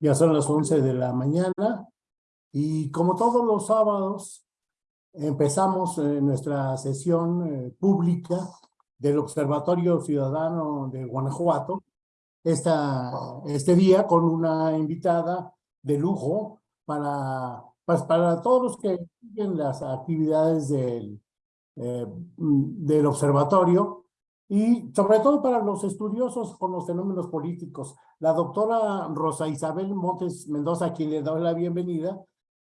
Ya son las 11 de la mañana y como todos los sábados empezamos nuestra sesión eh, pública del Observatorio Ciudadano de Guanajuato este día con una invitada de lujo para, pues, para todos los que siguen las actividades del, eh, del observatorio y sobre todo para los estudiosos con los fenómenos políticos. La doctora Rosa Isabel Montes Mendoza, a quien le doy la bienvenida,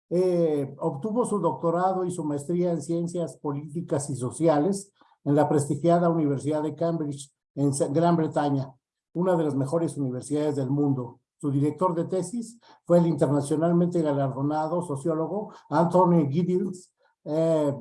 eh, obtuvo su doctorado y su maestría en Ciencias Políticas y Sociales en la prestigiada Universidad de Cambridge, en Gran Bretaña, una de las mejores universidades del mundo. Su director de tesis fue el internacionalmente galardonado sociólogo Anthony Giddens, eh,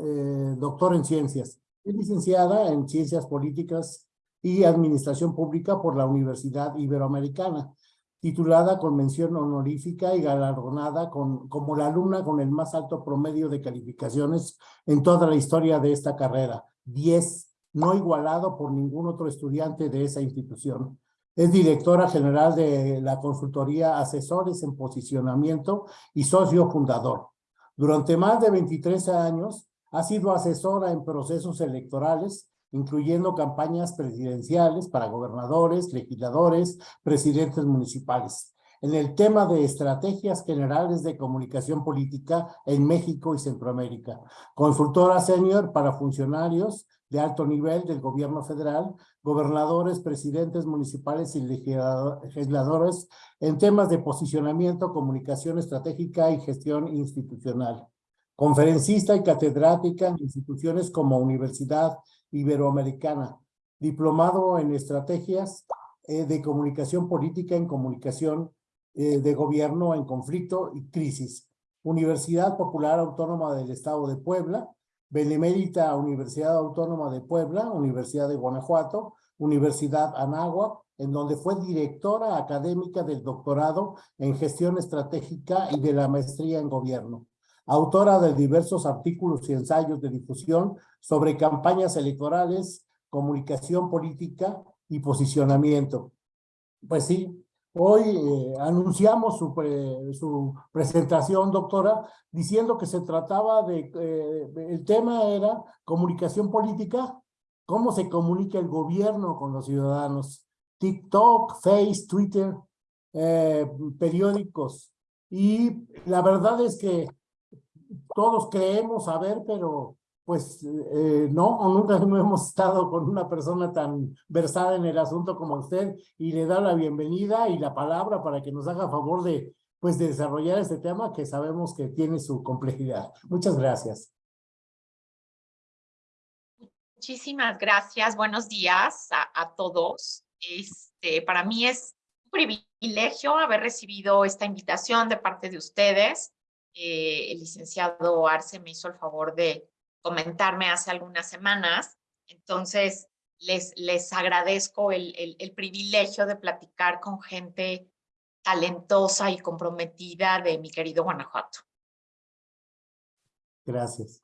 eh, doctor en ciencias. Es licenciada en Ciencias Políticas y Administración Pública por la Universidad Iberoamericana, titulada con mención honorífica y galardonada con, como la alumna con el más alto promedio de calificaciones en toda la historia de esta carrera, 10, no igualado por ningún otro estudiante de esa institución. Es directora general de la consultoría Asesores en Posicionamiento y socio fundador. Durante más de 23 años ha sido asesora en procesos electorales, incluyendo campañas presidenciales para gobernadores, legisladores, presidentes municipales, en el tema de estrategias generales de comunicación política en México y Centroamérica. Consultora senior para funcionarios de alto nivel del gobierno federal, gobernadores, presidentes municipales y legisladores en temas de posicionamiento, comunicación estratégica y gestión institucional conferencista y catedrática en instituciones como Universidad Iberoamericana, diplomado en estrategias eh, de comunicación política en comunicación eh, de gobierno en conflicto y crisis, Universidad Popular Autónoma del Estado de Puebla, Benemérita Universidad Autónoma de Puebla, Universidad de Guanajuato, Universidad Anáhuac, en donde fue directora académica del doctorado en gestión estratégica y de la maestría en gobierno autora de diversos artículos y ensayos de difusión sobre campañas electorales, comunicación política y posicionamiento. Pues sí, hoy eh, anunciamos su, su, presentación, doctora, diciendo que se trataba de, eh, el tema era comunicación política, cómo se comunica el gobierno con los ciudadanos, TikTok, Face, Twitter, eh, periódicos. Y la verdad es que todos creemos saber, pero pues eh, no, nunca hemos estado con una persona tan versada en el asunto como usted y le da la bienvenida y la palabra para que nos haga favor de, pues, de desarrollar este tema que sabemos que tiene su complejidad. Muchas gracias. Muchísimas gracias. Buenos días a, a todos. Este, para mí es un privilegio haber recibido esta invitación de parte de ustedes eh, el licenciado Arce me hizo el favor de comentarme hace algunas semanas. Entonces, les, les agradezco el, el, privilegio de platicar con gente talentosa y comprometida de mi querido Guanajuato. Gracias.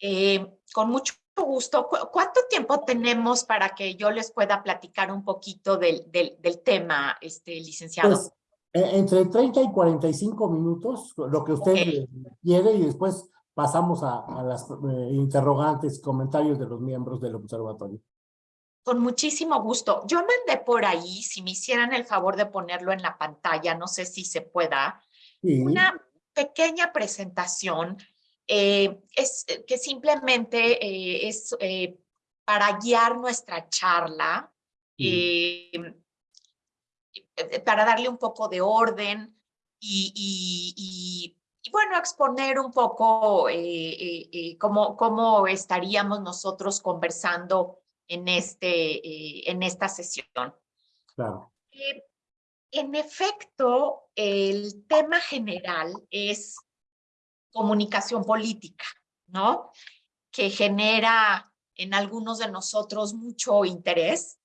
Eh, con mucho gusto. ¿Cuánto tiempo tenemos para que yo les pueda platicar un poquito del, del, del tema, este, licenciado? Pues, entre 30 y 45 minutos, lo que usted quiere, y después pasamos a, las eh, interrogantes, comentarios de los miembros del observatorio. Con muchísimo gusto. Yo mandé por ahí, si me hicieran el favor de ponerlo en la pantalla, no sé si se pueda, una pequeña presentación eh, es, que simplemente es para guiar nuestra charla. Eh, para darle un poco de orden y, bueno, exponer un poco eh, eh, cómo, cómo, estaríamos nosotros conversando en, este, en esta sesión. Claro. en efecto, el tema general es comunicación política, ¿no? Que genera en algunos de nosotros mucho interés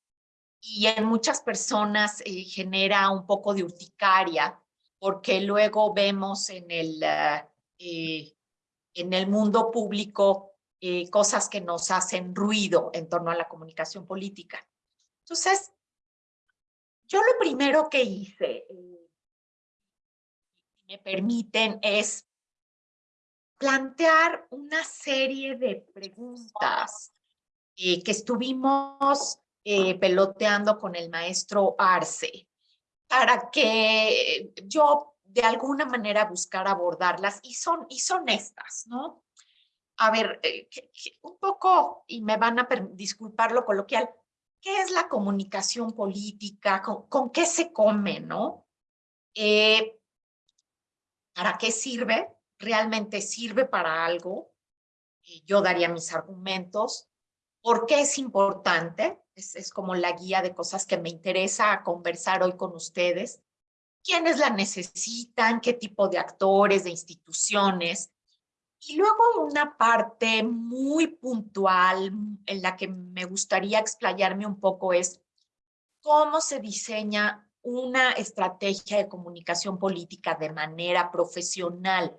y en muchas personas eh, genera un poco de urticaria porque luego vemos en el, ah, eh, en el mundo público eh, cosas que nos hacen ruido en torno a la comunicación política. Entonces, yo lo primero que hice me permiten, es plantear una serie de preguntas que estuvimos eh, peloteando con el maestro Arce para que yo de alguna manera buscar abordarlas y son, y son estas, ¿no? A ver, eh, un poco, y me van a disculpar lo coloquial, ¿qué es la comunicación política? ¿Con, qué se come, no? Eh, ¿Para qué sirve? ¿Realmente sirve para algo? yo daría mis argumentos. ¿Por qué es importante? Es, como la guía de cosas que me interesa conversar hoy con ustedes. ¿Quiénes la necesitan? ¿Qué tipo de actores, de instituciones? Y luego una parte muy puntual en la que me gustaría explayarme un poco es cómo se diseña una estrategia de comunicación política de manera profesional,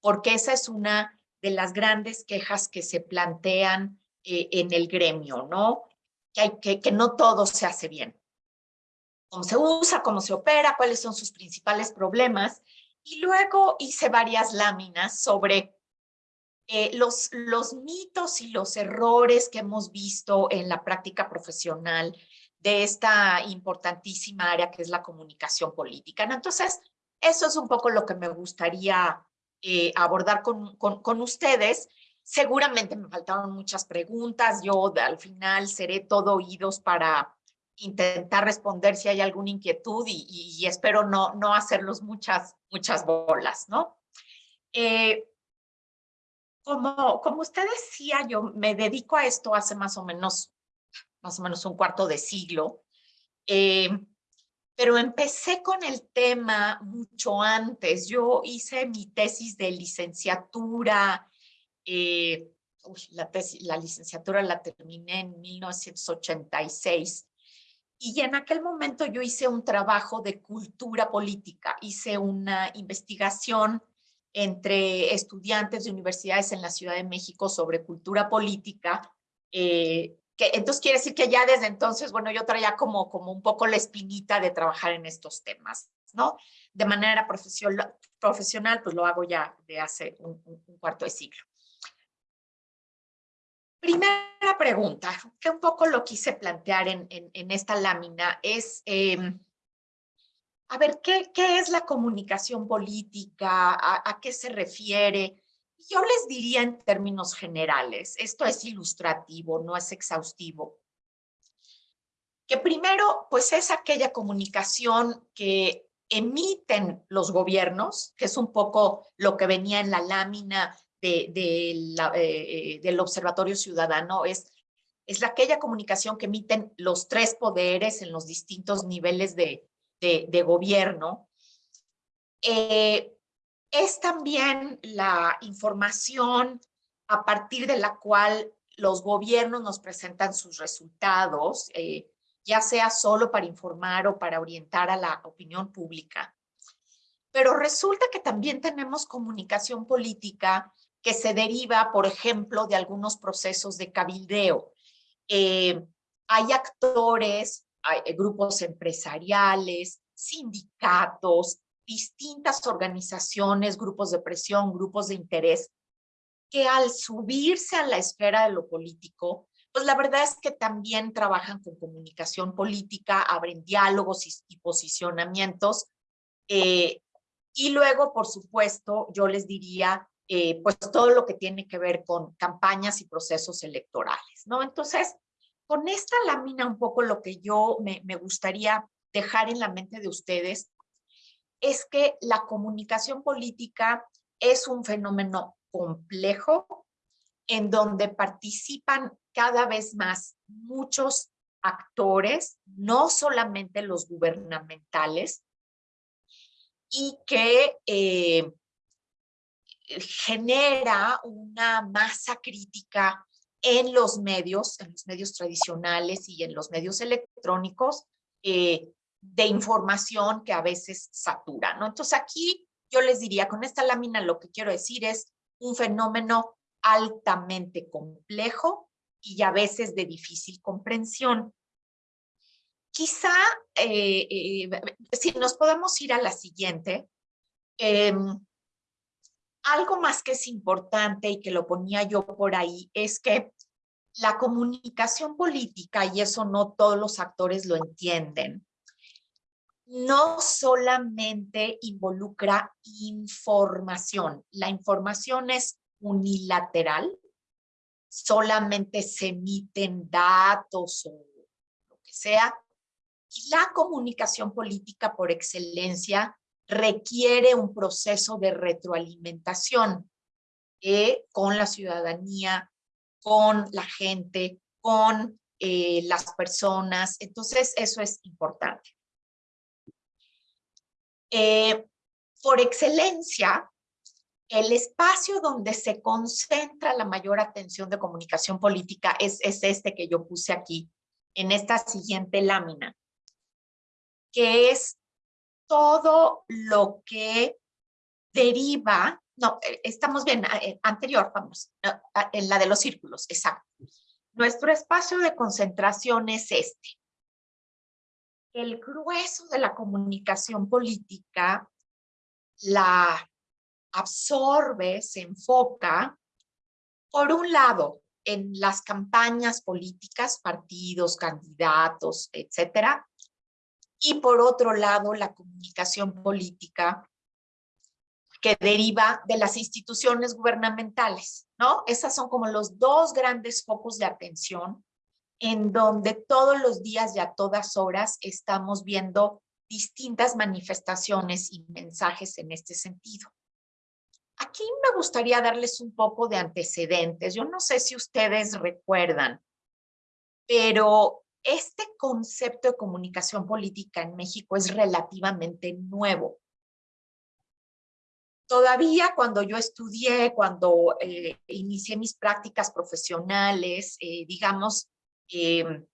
porque esa es una de las grandes quejas que se plantean eh, en el gremio, ¿no? Que, no todo se hace bien. Cómo se usa, cómo se opera, cuáles son sus principales problemas. Y luego hice varias láminas sobre eh, los, los mitos y los errores que hemos visto en la práctica profesional de esta importantísima área que es la comunicación política. Entonces, eso es un poco lo que me gustaría eh, abordar con, con, con, ustedes Seguramente me faltaron muchas preguntas, yo al final seré todo oídos para intentar responder si hay alguna inquietud y, espero no, no hacerlos muchas, muchas bolas, ¿no? Eh, como, como usted decía, yo me dedico a esto hace más o menos, más o menos un cuarto de siglo, eh, pero empecé con el tema mucho antes. Yo hice mi tesis de licenciatura eh, la, tesis, la licenciatura la terminé en 1986 y en aquel momento yo hice un trabajo de cultura política, hice una investigación entre estudiantes de universidades en la Ciudad de México sobre cultura política, eh, que entonces quiere decir que ya desde entonces, bueno, yo traía como, como un poco la espinita de trabajar en estos temas, ¿no? De manera profesional, pues lo hago ya de hace un cuarto de siglo. Primera pregunta, que un poco lo quise plantear en, en, esta lámina, es, em, a ver, ¿qué, ¿qué, es la comunicación política? ¿A, ¿A, qué se refiere? Yo les diría en términos generales, esto es ilustrativo, no es exhaustivo, que primero, pues es aquella comunicación que emiten los gobiernos, que es un poco lo que venía en la lámina de, la, eh, eh, del Observatorio Ciudadano es, es aquella comunicación que emiten los tres poderes en los distintos niveles de, gobierno. Eh, es también la información a partir de la cual los gobiernos nos presentan sus resultados, ya sea solo para informar o para orientar a la opinión pública. Pero resulta que también tenemos comunicación política que se deriva, por ejemplo, de algunos procesos de cabildeo. Eh, hay actores, hay eh, grupos empresariales, sindicatos, distintas organizaciones, grupos de presión, grupos de interés, que al subirse a la esfera de lo político, pues la verdad es que también trabajan con comunicación política, abren diálogos y, posicionamientos. Eh, y luego, por supuesto, yo les diría eh, pues todo lo que tiene que ver con campañas y procesos electorales, ¿no? Entonces, con esta lámina un poco lo que yo me, me gustaría dejar en la mente de ustedes es que la comunicación política es un fenómeno complejo en donde participan cada vez más muchos actores, no solamente los gubernamentales, y que eh, genera una masa crítica en los medios, en los medios tradicionales y en los medios electrónicos eh, de información que a veces satura, ¿no? Entonces aquí yo les diría, con esta lámina lo que quiero decir es un fenómeno altamente complejo y a veces de difícil comprensión. Quizá, eh, eh, si nos podemos ir a la siguiente, Em, algo más que es importante y que lo ponía yo por ahí es que la comunicación política, y eso no todos los actores lo entienden, no solamente involucra información. La información es unilateral, solamente se emiten datos o lo que sea. Y la comunicación política por excelencia requiere un proceso de retroalimentación eh, con la ciudadanía, con la gente, con eh, las personas. Entonces, eso es importante. Eh, por excelencia, el espacio donde se concentra la mayor atención de comunicación política es, es este que yo puse aquí, en esta siguiente lámina, que es todo lo que deriva, no, eh, estamos bien, eh, anterior, vamos, en la de los círculos, exacto. Nuestro espacio de concentración es este el grueso de la comunicación política la absorbe, se enfoca, por un lado, en las campañas políticas, partidos, candidatos, etcétera, y por otro lado, la comunicación política que deriva de las instituciones gubernamentales, ¿no? Esas son como los dos grandes focos de atención en donde todos los días y a todas horas estamos viendo distintas manifestaciones y mensajes en este sentido. Aquí me gustaría darles un poco de antecedentes. Yo no sé si ustedes recuerdan, pero este concepto de comunicación política en México es relativamente nuevo. Todavía cuando yo estudié, cuando eh, inicié mis prácticas profesionales, eh, digamos, Em,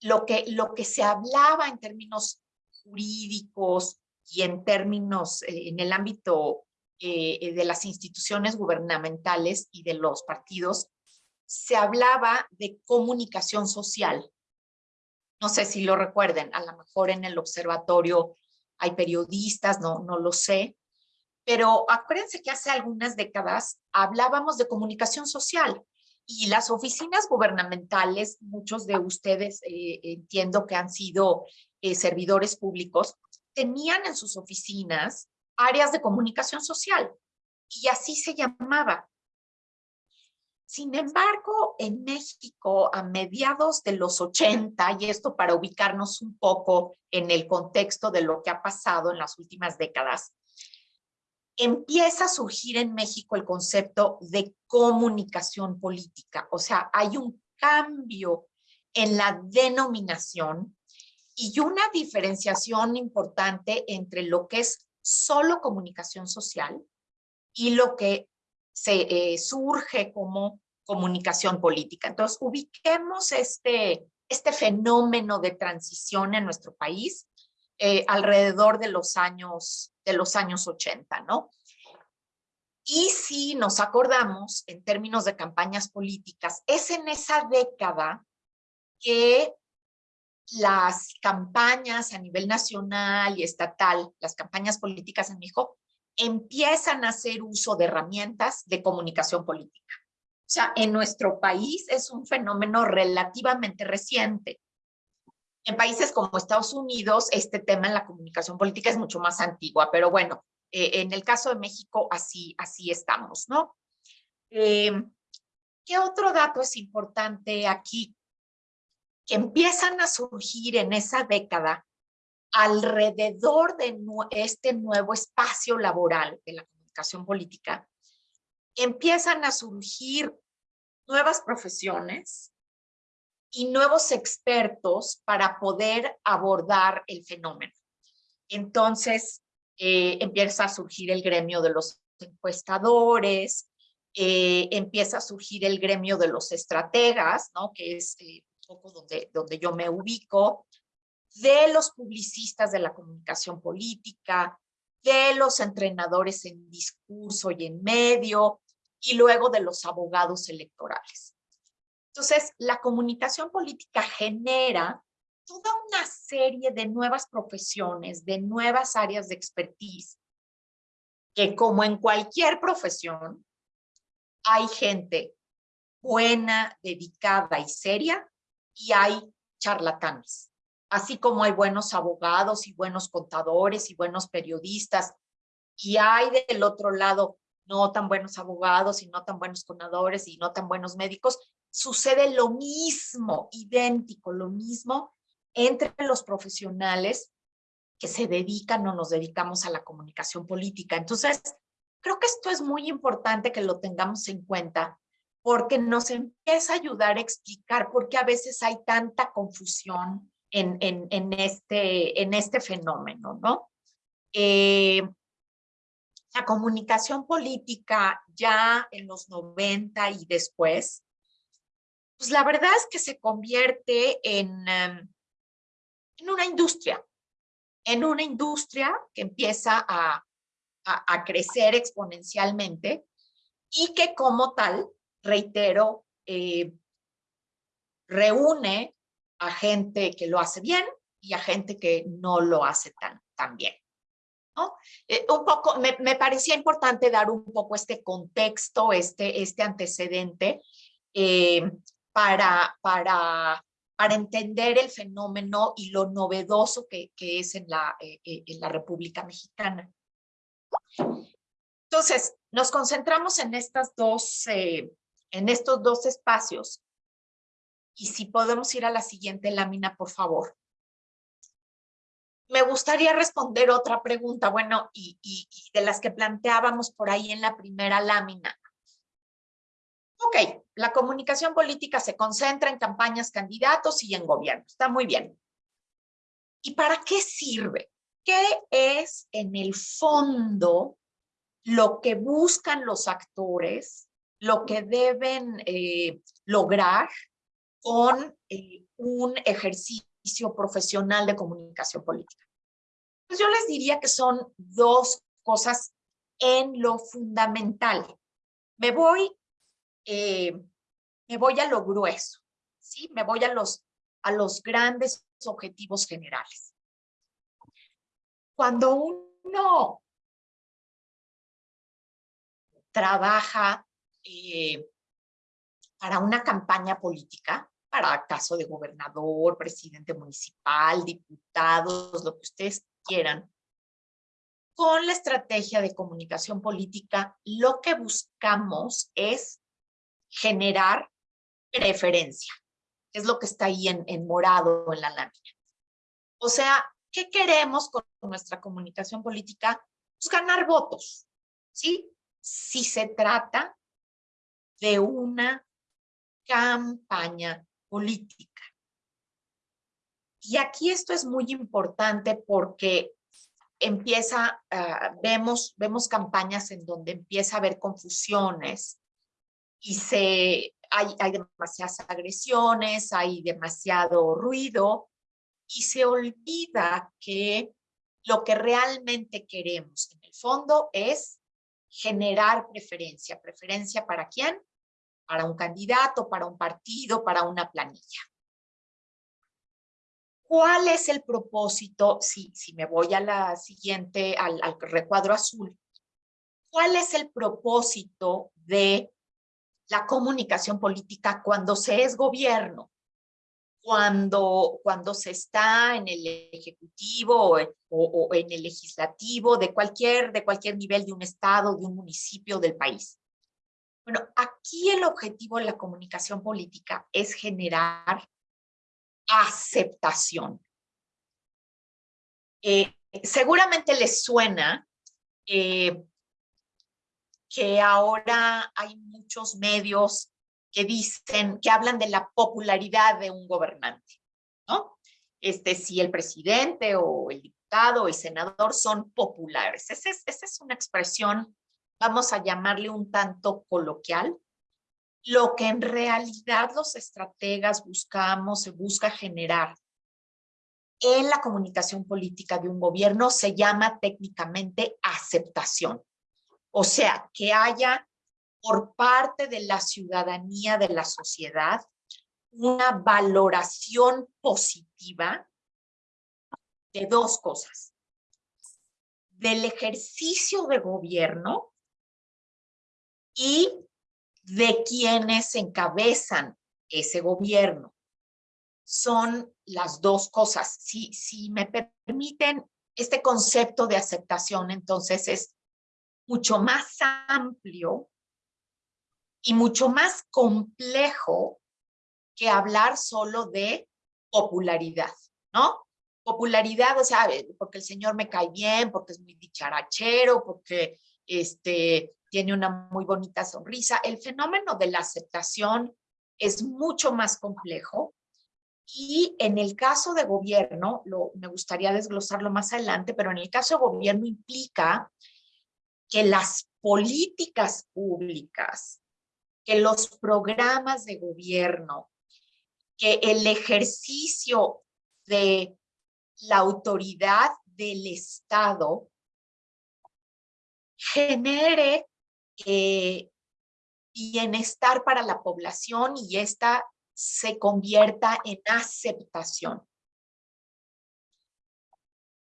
lo, que, lo que se hablaba en términos jurídicos y en términos, eh, en el ámbito de las instituciones gubernamentales y de los partidos, se hablaba de comunicación social. No sé si lo recuerden, a lo mejor en el observatorio hay periodistas, no, no lo sé, pero acuérdense que hace algunas décadas hablábamos de comunicación social y las oficinas gubernamentales, muchos de ustedes eh, entiendo que han sido eh, servidores públicos, tenían en sus oficinas áreas de comunicación social y así se llamaba. Sin embargo, en México, a mediados de los 80, y esto para ubicarnos un poco en el contexto de lo que ha pasado en las últimas décadas, empieza a surgir en México el concepto de comunicación política. O sea, hay un cambio en la denominación y una diferenciación importante entre lo que es solo comunicación social y lo que se eh, surge como comunicación política. Entonces, ubiquemos este, este fenómeno de transición en nuestro país eh, alrededor de los años de los años 80, ¿no? Y si nos acordamos en términos de campañas políticas, es en esa década que las campañas a nivel nacional y estatal, las campañas políticas en México, empiezan a hacer uso de herramientas de comunicación política. Sea, en nuestro país es un fenómeno relativamente reciente. En países como Estados Unidos, este tema en la comunicación política es mucho más antigua, pero bueno, eh, en el caso de México así, así estamos, ¿no? Em, ¿Qué otro dato es importante aquí? Que empiezan a surgir en esa década alrededor de este nuevo espacio laboral de la comunicación política, empiezan a surgir nuevas profesiones, y nuevos expertos para poder abordar el fenómeno. Entonces, eh, empieza a surgir el gremio de los encuestadores, eh, empieza a surgir el gremio de los estrategas, ¿no? que es eh, un poco donde, donde yo me ubico, de los publicistas de la comunicación política, de los entrenadores en discurso y en medio, y luego de los abogados electorales. Entonces, la comunicación política genera toda una serie de nuevas profesiones, de nuevas áreas de expertise, que como en cualquier profesión, hay gente buena, dedicada y seria, y hay charlatanes. Así como hay buenos abogados y buenos contadores y buenos periodistas, y hay del otro lado no tan buenos abogados y no tan buenos contadores y no tan buenos médicos, sucede lo mismo, idéntico, lo mismo entre los profesionales que se dedican o nos dedicamos a la comunicación política. Entonces, creo que esto es muy importante que lo tengamos en cuenta porque nos empieza a ayudar a explicar por qué a veces hay tanta confusión en este, en este fenómeno, ¿no? Eh, la comunicación política ya en los 90 y después, pues la verdad es que se convierte en, em, en una industria, en una industria que empieza a, a, crecer exponencialmente y que como tal, reitero, eh, reúne a gente que lo hace bien y a gente que no lo hace tan, tan bien. Eh, un poco, me, me, parecía importante dar un poco este contexto, este, este antecedente eh, para, para, para entender el fenómeno y lo novedoso que, que es en la, eh, en la República Mexicana. Entonces, nos concentramos en, estas dos, en estos dos espacios. Y si podemos ir a la siguiente lámina, por favor me gustaría responder otra pregunta, bueno, y, y, de las que planteábamos por ahí en la primera lámina. Ok, la comunicación política se concentra en campañas, candidatos y en gobierno. Está muy bien. ¿Y para qué sirve? ¿Qué es en el fondo lo que buscan los actores, lo que deben eh, lograr con eh, un ejercicio profesional de comunicación política? Pues yo les diría que son dos cosas en lo fundamental. Me voy, eh, me voy a lo grueso, ¿sí? Me voy a los, a los grandes objetivos generales. Cuando uno trabaja eh, para una campaña política, para caso de gobernador, presidente municipal, diputados, lo que ustedes quieran. Con la estrategia de comunicación política, lo que buscamos es generar preferencia. Es lo que está ahí en, en morado en la lámina. O sea, ¿qué queremos con nuestra comunicación política? Pues ganar votos, ¿sí? Si se trata de una campaña política. Y aquí esto es muy importante porque empieza, uh, vemos, vemos campañas en donde empieza a haber confusiones y se, hay, hay demasiadas agresiones, hay demasiado ruido y se olvida que lo que realmente queremos en el fondo es generar preferencia. ¿Preferencia para quién? Para un candidato, para un partido, para una planilla. ¿Cuál es el propósito? Si, si me voy a la siguiente, al, recuadro azul, ¿cuál es el propósito de la comunicación política cuando se es gobierno? Cuando, cuando se está en el ejecutivo o, o, en el legislativo de cualquier, de cualquier nivel de un estado, de un municipio del país. Bueno, aquí el objetivo de la comunicación política es generar aceptación. Eh, seguramente les suena eh, que ahora hay muchos medios que dicen, que hablan de la popularidad de un gobernante, ¿no? Este, si el presidente o el diputado o el senador son populares. Esa es, esa es una expresión vamos a llamarle un tanto coloquial, lo que en realidad los estrategas buscamos, se busca generar en la comunicación política de un gobierno se llama técnicamente aceptación. O sea, que haya por parte de la ciudadanía, de la sociedad, una valoración positiva de dos cosas del ejercicio de gobierno y de quienes encabezan ese gobierno. Son las dos cosas. Si, si me permiten, este concepto de aceptación entonces es mucho más amplio y mucho más complejo que hablar solo de popularidad, ¿no? Popularidad, o sea, porque el señor me cae bien, porque es muy dicharachero, porque este, tiene una muy bonita sonrisa. El fenómeno de la aceptación es mucho más complejo y en el caso de gobierno, lo, me gustaría desglosarlo más adelante, pero en el caso de gobierno implica que las políticas públicas, que los programas de gobierno, que el ejercicio de la autoridad del Estado genere eh, bienestar para la población y esta se convierta en aceptación.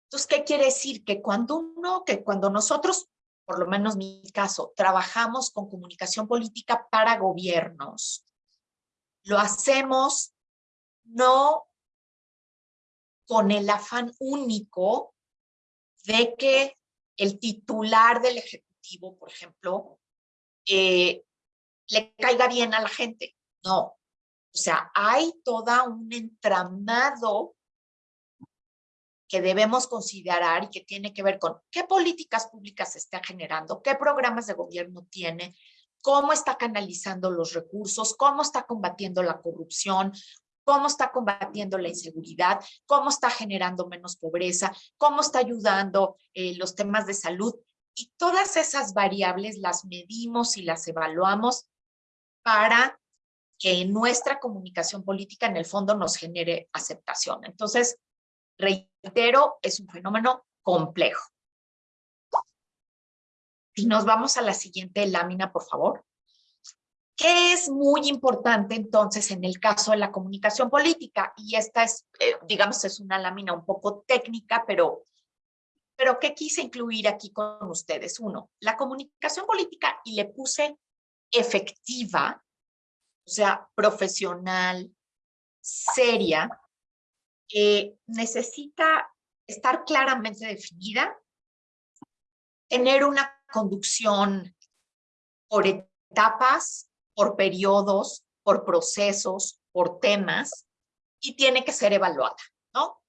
Entonces, ¿qué quiere decir? Que cuando uno, que cuando nosotros, por lo menos mi caso, trabajamos con comunicación política para gobiernos, lo hacemos no con el afán único de que el titular del Por ejemplo, eh, le caiga bien a la gente. No. O sea, hay toda un entramado que debemos considerar y que tiene que ver con qué políticas públicas se está generando, qué programas de gobierno tiene, cómo está canalizando los recursos, cómo está combatiendo la corrupción, cómo está combatiendo la inseguridad, cómo está generando menos pobreza, cómo está ayudando eh, los temas de salud. Y todas esas variables las medimos y las evaluamos para que nuestra comunicación política en el fondo nos genere aceptación. Entonces, reitero, es un fenómeno complejo. Si nos vamos a la siguiente lámina, por favor. ¿Qué es muy importante entonces en el caso de la comunicación política? Y esta es, eh, digamos, es una lámina un poco técnica, pero, pero ¿qué quise incluir aquí con ustedes? Uno, la comunicación política y le puse efectiva, o sea, profesional, seria, necesita estar claramente definida, tener una conducción por etapas, por periodos, por procesos, por temas, y tiene que ser evaluada, ¿no?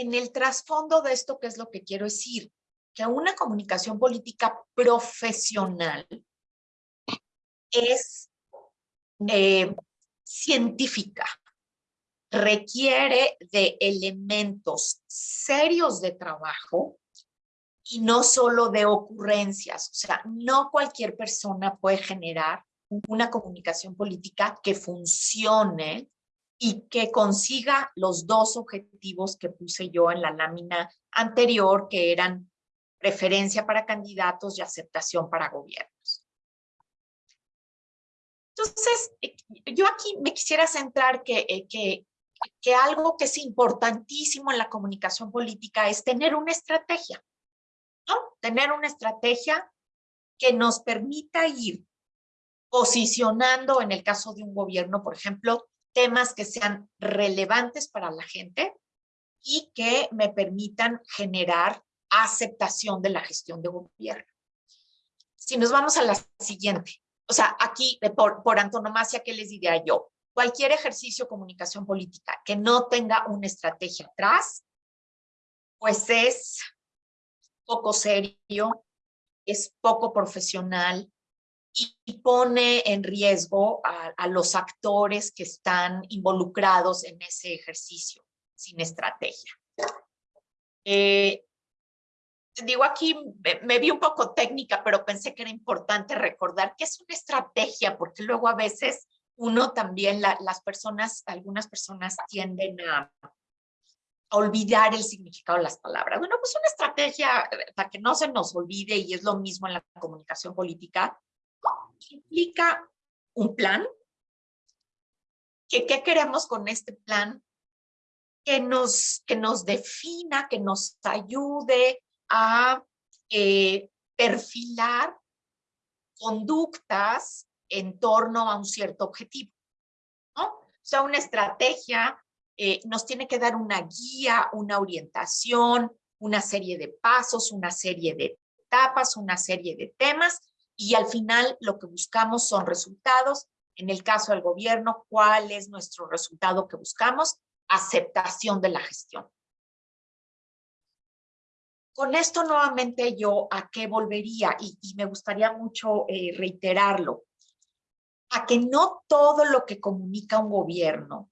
En el trasfondo de esto, ¿qué es lo que quiero decir? Que una comunicación política profesional es eh, científica, requiere de elementos serios de trabajo y no solo de ocurrencias. O sea, no cualquier persona puede generar una comunicación política que funcione y que consiga los dos objetivos que puse yo en la lámina anterior, que eran preferencia para candidatos y aceptación para gobiernos. Entonces, eh, yo aquí me quisiera centrar que, eh, que, que algo que es importantísimo en la comunicación política es tener una estrategia. Tener una estrategia que nos permita ir posicionando, en el caso de un gobierno, por ejemplo, temas que sean relevantes para la gente y que me permitan generar aceptación de la gestión de gobierno. Si nos vamos a la siguiente, o sea, aquí por, por antonomasia, ¿qué les diría yo? Cualquier ejercicio de comunicación política que no tenga una estrategia atrás, pues es poco serio, es poco profesional y pone en riesgo a, los actores que están involucrados en ese ejercicio sin estrategia. Eh, digo aquí, me, vi un poco técnica, pero pensé que era importante recordar que es una estrategia, porque luego a veces uno también, las personas, algunas personas tienden a, olvidar el significado de las palabras. Bueno, pues una estrategia eh, para que no se nos olvide y es lo mismo en la comunicación política, implica un plan. ¿Qué, qué queremos con este plan? que nos, que nos defina, que nos ayude a eh, perfilar conductas en torno a un cierto objetivo. O sea, una estrategia eh, nos tiene que dar una guía, una orientación, una serie de pasos, una serie de etapas, una serie de temas y al final lo que buscamos son resultados. En el caso del gobierno, ¿cuál es nuestro resultado que buscamos? Aceptación de la gestión. Con esto nuevamente yo a qué volvería y, me gustaría mucho eh, reiterarlo, a que no todo lo que comunica un gobierno,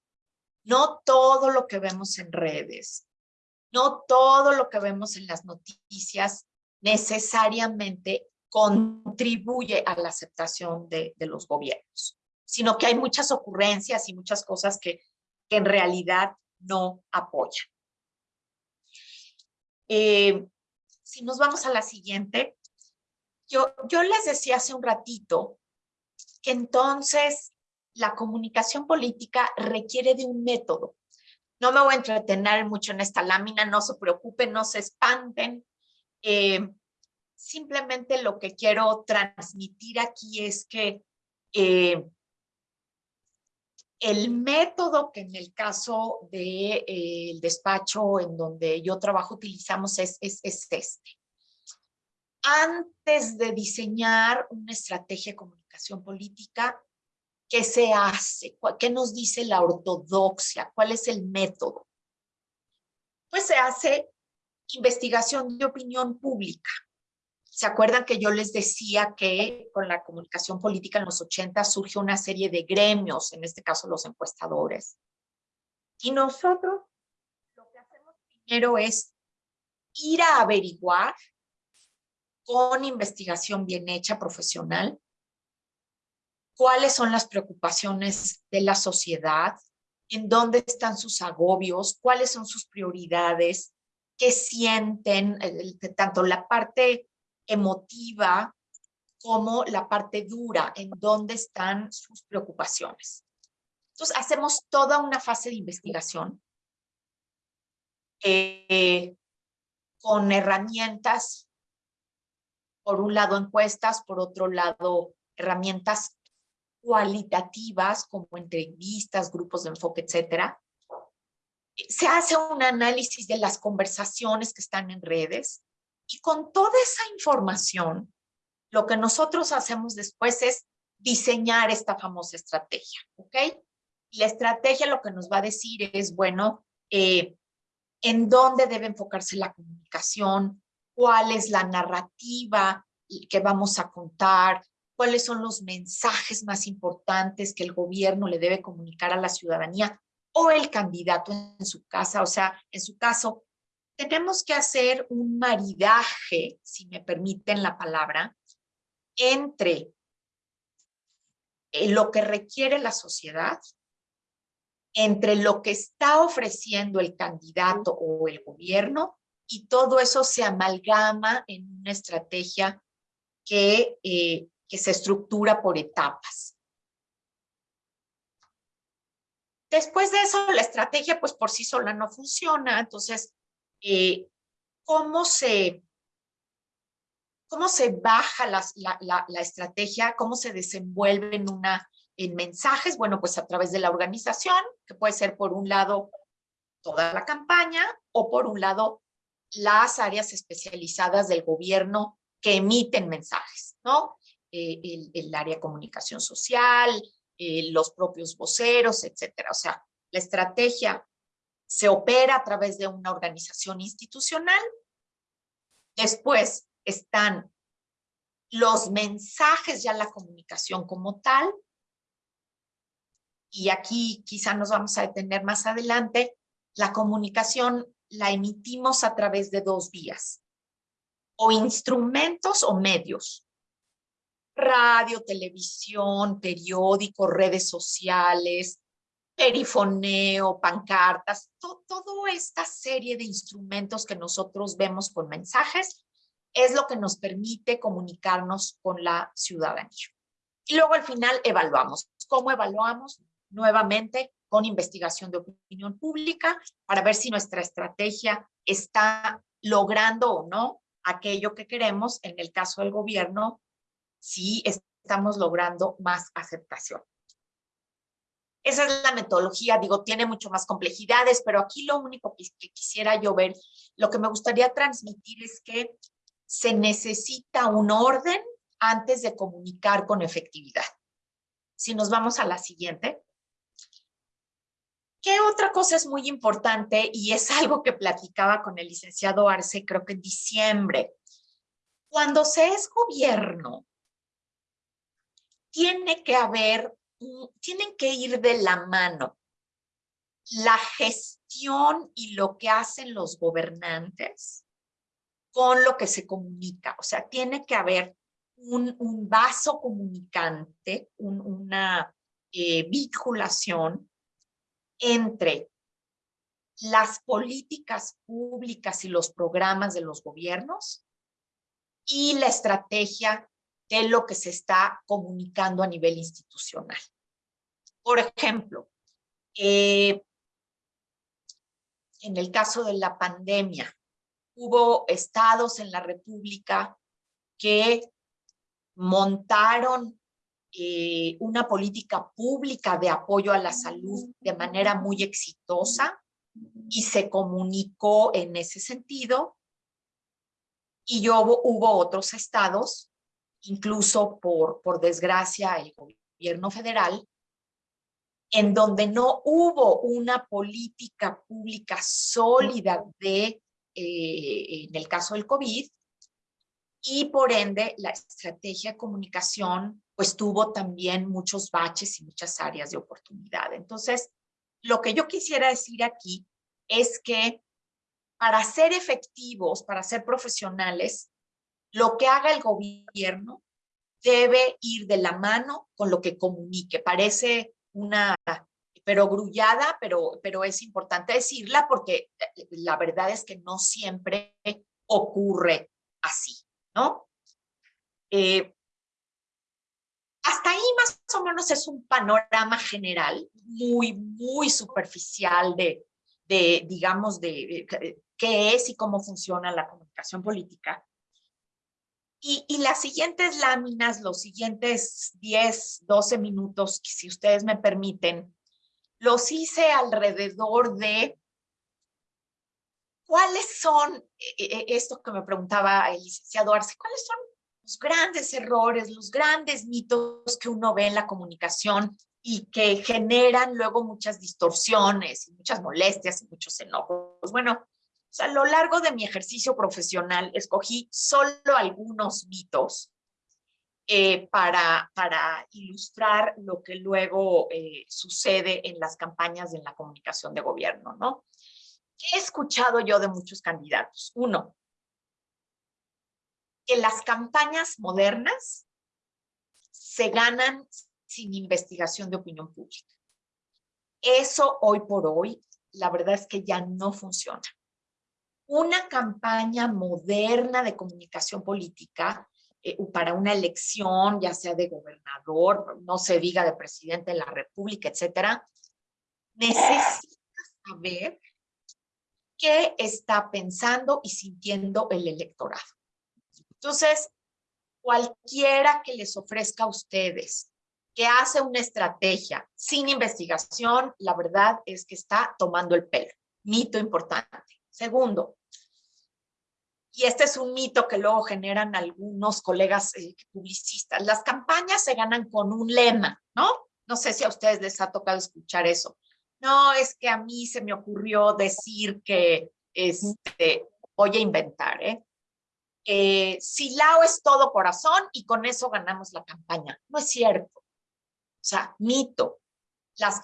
no todo lo que vemos en redes, no todo lo que vemos en las noticias necesariamente contribuye a la aceptación de, los gobiernos, sino que hay muchas ocurrencias y muchas cosas que, en realidad no apoyan. Eh, si nos vamos a la siguiente, yo, yo les decía hace un ratito que entonces la comunicación política requiere de un método. No me voy a entretener mucho en esta lámina, no se preocupen, no se espanten. Eh, simplemente lo que quiero transmitir aquí es que eh, el método que en el caso del de, eh, despacho en donde yo trabajo utilizamos es, es este. Antes de diseñar una estrategia de comunicación política, ¿Qué se hace? ¿Qué nos dice la ortodoxia? ¿Cuál es el método? Pues se hace investigación de opinión pública. ¿Se acuerdan que yo les decía que con la comunicación política en los 80 surge una serie de gremios, en este caso los encuestadores? Y nosotros lo que hacemos primero es ir a averiguar con investigación bien hecha, profesional, cuáles son las preocupaciones de la sociedad, en dónde están sus agobios, cuáles son sus prioridades, qué sienten, tanto la parte emotiva como la parte dura, en dónde están sus preocupaciones. Entonces, hacemos toda una fase de investigación eh, con herramientas, por un lado encuestas, por otro lado herramientas cualitativas como entrevistas, grupos de enfoque, etcétera. Se hace un análisis de las conversaciones que están en redes y con toda esa información, lo que nosotros hacemos después es diseñar esta famosa estrategia, ¿ok? La estrategia lo que nos va a decir es, bueno, eh, en dónde debe enfocarse la comunicación, cuál es la narrativa que vamos a contar, cuáles son los mensajes más importantes que el gobierno le debe comunicar a la ciudadanía o el candidato en su casa, o sea, en su caso, tenemos que hacer un maridaje, si me permiten la palabra, entre eh, lo que requiere la sociedad, entre lo que está ofreciendo el candidato o el gobierno, y todo eso se amalgama en una estrategia que eh, que se estructura por etapas. Después de eso, la estrategia, pues por sí sola no funciona. Entonces, eh, ¿cómo, se, ¿cómo se baja la, la, estrategia? ¿Cómo se desenvuelve en, una, en mensajes? Bueno, pues a través de la organización, que puede ser por un lado toda la campaña o por un lado las áreas especializadas del gobierno que emiten mensajes, ¿no? Eh, el, área comunicación social, eh, los propios voceros, etcétera. O sea, la estrategia se opera a través de una organización institucional. Después están los mensajes, ya la comunicación como tal. Y aquí quizá nos vamos a detener más adelante. La comunicación la emitimos a través de dos vías. O instrumentos o medios radio, televisión, periódico, redes sociales, perifoneo, pancartas, toda esta serie de instrumentos que nosotros vemos con mensajes es lo que nos permite comunicarnos con la ciudadanía. Y luego al final evaluamos. ¿Cómo evaluamos? Nuevamente con investigación de opinión pública para ver si nuestra estrategia está logrando o no aquello que queremos, en el caso del gobierno, si estamos logrando más aceptación. Esa es la metodología, digo, tiene mucho más complejidades, pero aquí lo único que, quisiera yo ver, lo que me gustaría transmitir es que se necesita un orden antes de comunicar con efectividad. Si nos vamos a la siguiente. ¿Qué otra cosa es muy importante? Y es algo que platicaba con el licenciado Arce, creo que en diciembre. Cuando se es gobierno, tiene que haber tienen que ir de la mano la gestión y lo que hacen los gobernantes con lo que se comunica. O sea, tiene que haber un, vaso comunicante, una eh, vinculación entre las políticas públicas y los programas de los gobiernos y la estrategia de lo que se está comunicando a nivel institucional. Por ejemplo, eh, en el caso de la pandemia, hubo estados en la República que montaron eh, una política pública de apoyo a la salud de manera muy exitosa y se comunicó en ese sentido. Y hubo, hubo otros estados incluso por, por desgracia el gobierno federal, en donde no hubo una política pública sólida de, eh, en el caso del COVID, y por ende la estrategia de comunicación pues tuvo también muchos baches y muchas áreas de oportunidad. Entonces, lo que yo quisiera decir aquí es que para ser efectivos, para ser profesionales, lo que haga el gobierno debe ir de la mano con lo que comunique. Parece una pero grullada, pero, pero es importante decirla porque eh, la verdad es que no siempre ocurre así, ¿no? Eh, hasta ahí más o menos es un panorama general, muy, muy superficial de, de digamos, de qué es y cómo funciona la comunicación política. Y, las siguientes láminas, los siguientes 10, 12 minutos, si ustedes me permiten, los hice alrededor de cuáles son, e, e, esto que me preguntaba el licenciado Arce, cuáles son los grandes errores, los grandes mitos que uno ve en la comunicación y que generan luego muchas distorsiones muchas molestias y muchos enojos. Bueno, a lo largo de mi ejercicio profesional escogí solo algunos mitos eh, para, para ilustrar lo que luego eh, sucede en las campañas de la comunicación de gobierno, ¿no? ¿Qué he escuchado yo de muchos candidatos? Uno, que las campañas modernas se ganan sin investigación de opinión pública. Eso hoy por hoy, la verdad es que ya no funciona una campaña moderna de comunicación política eh, para una elección, ya sea de gobernador, no se diga de presidente de la república, etcétera, necesita saber qué está pensando y sintiendo el electorado. Entonces, cualquiera que les ofrezca a ustedes que hace una estrategia sin investigación, la verdad es que está tomando el pelo. Mito importante. Segundo, y este es un mito que luego generan algunos colegas eh, publicistas, las campañas se ganan con un lema, ¿no? No sé si a ustedes les ha tocado escuchar eso. No, es que a mí se me ocurrió decir que este, voy a inventar, ¿eh? eh Silao es todo corazón y con eso ganamos la campaña. No es cierto. O sea, mito. Las,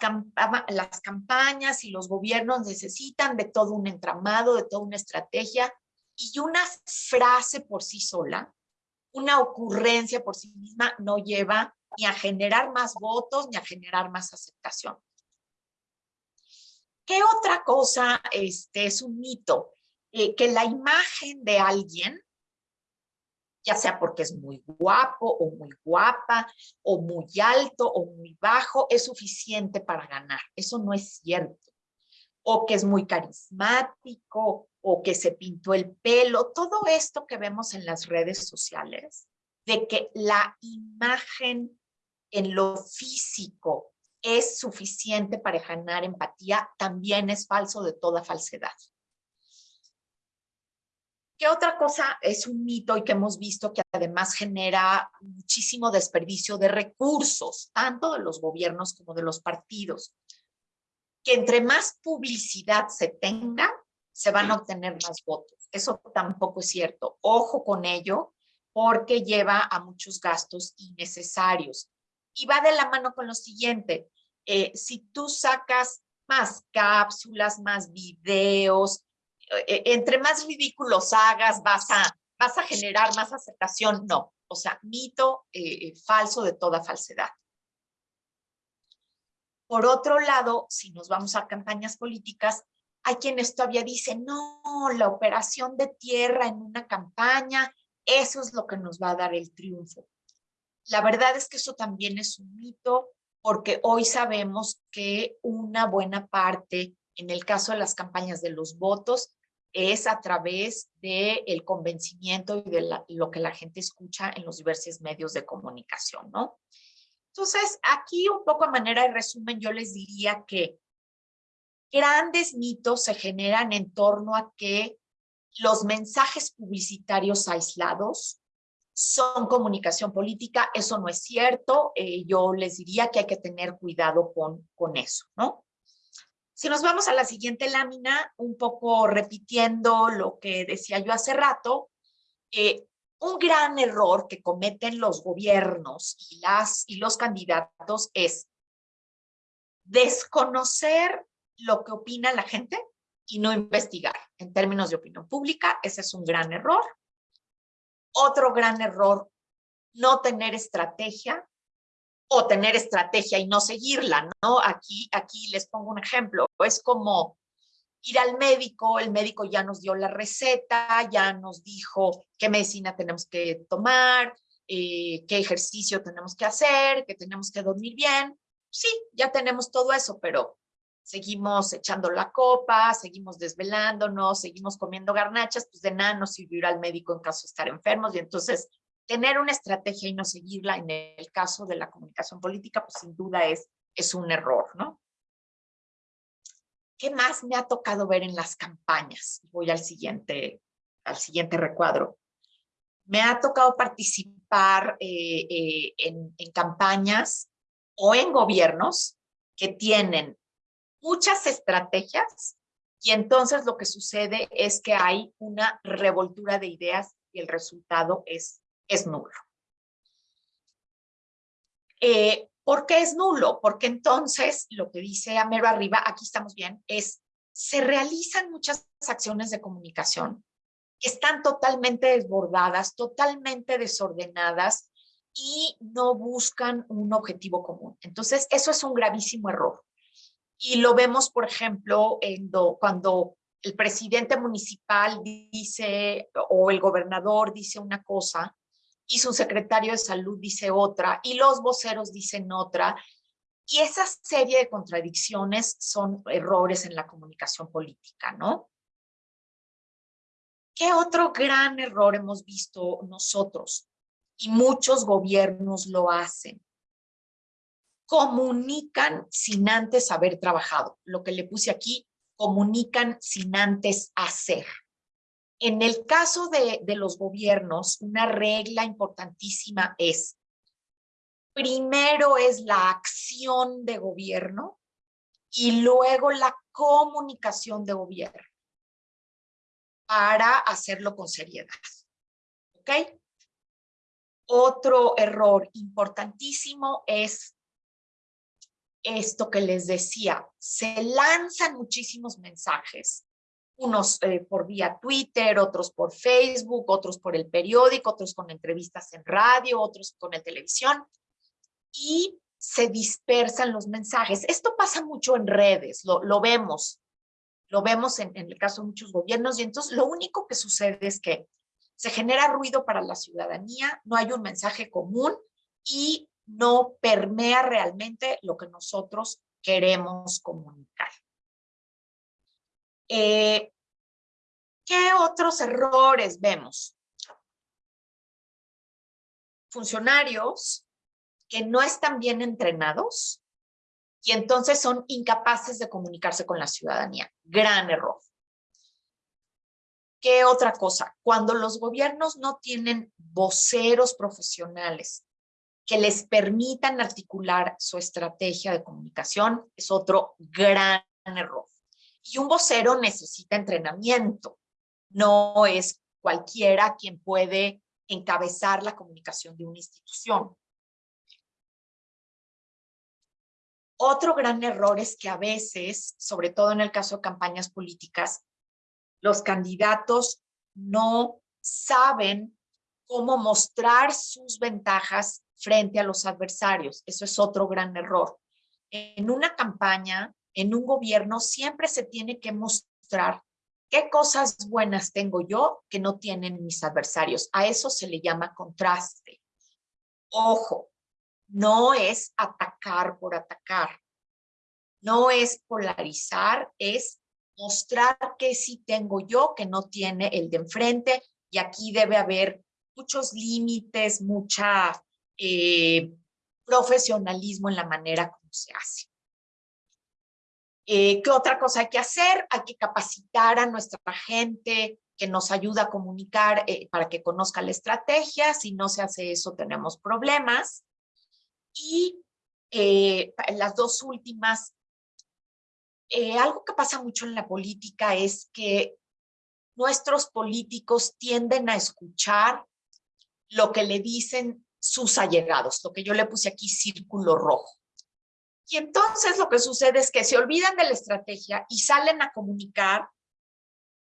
las campañas y los gobiernos necesitan de todo un entramado, de toda una estrategia y una frase por sí sola, una ocurrencia por sí misma no lleva ni a generar más votos ni a generar más aceptación. ¿Qué otra cosa este, es un mito? Eh, que la imagen de alguien ya sea porque es muy guapo o muy guapa, o muy alto o muy bajo, es suficiente para ganar. Eso no es cierto. O que es muy carismático, o que se pintó el pelo, todo esto que vemos en las redes sociales, de que la imagen en lo físico es suficiente para ganar empatía, también es falso de toda falsedad. ¿Qué otra cosa es un mito y que hemos visto que además genera muchísimo desperdicio de recursos, tanto de los gobiernos como de los partidos? Que entre más publicidad se tenga, se van a obtener más votos. Eso tampoco es cierto. Ojo con ello, porque lleva a muchos gastos innecesarios. Y va de la mano con lo siguiente. Eh, si tú sacas más cápsulas, más videos, eh, entre más ridículos hagas, vas a, vas a generar más aceptación. No, o sea, mito eh, eh, falso de toda falsedad. Por otro lado, si nos vamos a campañas políticas, hay quienes todavía dicen, no, la operación de tierra en una campaña, eso es lo que nos va a dar el triunfo. La verdad es que eso también es un mito, porque hoy sabemos que una buena parte en el caso de las campañas de los votos, es a través del el convencimiento y de lo que la gente escucha en los diversos medios de comunicación, ¿no? Entonces, aquí un poco a manera de resumen, yo les diría que grandes mitos se generan en torno a que los mensajes publicitarios aislados son comunicación política. Eso no es cierto. Eh, yo les diría que hay que tener cuidado con, con eso, ¿no? Si nos vamos a la siguiente lámina, un poco repitiendo lo que decía yo hace rato, eh, un gran error que cometen los gobiernos y, las, y los candidatos es desconocer lo que opina la gente y no investigar. En términos de opinión pública, ese es un gran error. Otro gran error, no tener estrategia o tener estrategia y no seguirla, ¿no? Aquí, aquí les pongo un ejemplo, es como ir al médico, el médico ya nos dio la receta, ya nos dijo qué medicina tenemos que tomar, eh, qué ejercicio tenemos que hacer, que tenemos que dormir bien. Sí, ya tenemos todo eso, pero seguimos echando la copa, seguimos desvelándonos, seguimos comiendo garnachas, pues de nada nos sirvió ir al médico en caso de estar enfermos y entonces tener una estrategia y no seguirla en el caso de la comunicación política, pues sin duda es, es un error, ¿no? ¿Qué más me ha tocado ver en las campañas? Voy al siguiente, al siguiente recuadro. Me ha tocado participar eh, eh, en, en campañas o en gobiernos que tienen muchas estrategias y entonces lo que sucede es que hay una revoltura de ideas y el resultado es es nulo. Eh, ¿Por qué es nulo? Porque entonces, lo que dice Amero arriba, aquí estamos bien, es se realizan muchas acciones de comunicación que están totalmente desbordadas, totalmente desordenadas y no buscan un objetivo común. Entonces, eso es un gravísimo error. Y lo vemos, por ejemplo, cuando el presidente municipal dice o el gobernador dice una cosa y su secretario de salud dice otra, y los voceros dicen otra, y esa serie de contradicciones son errores en la comunicación política, ¿no? ¿Qué otro gran error hemos visto nosotros? Y muchos gobiernos lo hacen. Comunican sin antes haber trabajado. Lo que le puse aquí, comunican sin antes hacer. En el caso de, los gobiernos, una regla importantísima es, primero es la acción de gobierno y luego la comunicación de gobierno para hacerlo con seriedad. ¿Ok? Otro error importantísimo es esto que les decía, se lanzan muchísimos mensajes unos eh, por vía Twitter, otros por Facebook, otros por el periódico, otros con entrevistas en radio, otros con la televisión, y se dispersan los mensajes. Esto pasa mucho en redes, lo, vemos, lo vemos en, en, el caso de muchos gobiernos, y entonces lo único que sucede es que se genera ruido para la ciudadanía, no hay un mensaje común y no permea realmente lo que nosotros queremos comunicar. Eh, ¿Qué otros errores vemos? Funcionarios que no están bien entrenados y entonces son incapaces de comunicarse con la ciudadanía. Gran error. ¿Qué otra cosa? Cuando los gobiernos no tienen voceros profesionales que les permitan articular su estrategia de comunicación, es otro gran error. Y un vocero necesita entrenamiento. No es cualquiera quien puede encabezar la comunicación de una institución. Otro gran error es que a veces, sobre todo en el caso de campañas políticas, los candidatos no saben cómo mostrar sus ventajas frente a los adversarios. Eso es otro gran error. En una campaña, en un gobierno, siempre se tiene que mostrar qué cosas buenas tengo yo que no tienen mis adversarios. A eso se le llama contraste. Ojo, no es atacar por atacar. No es polarizar, es mostrar que sí tengo yo, que no tiene el de enfrente, y aquí debe haber muchos límites, mucha eh, profesionalismo en la manera como se hace. Eh, ¿Qué otra cosa hay que hacer? Hay que capacitar a nuestra gente que nos ayuda a comunicar eh, para que conozca la estrategia. Si no se hace eso, tenemos problemas. Y las dos últimas, algo que pasa mucho en la política es que nuestros políticos tienden a escuchar lo que le dicen sus allegados, lo que yo le puse aquí círculo rojo. Y entonces lo que sucede es que se olvidan de la estrategia y salen a comunicar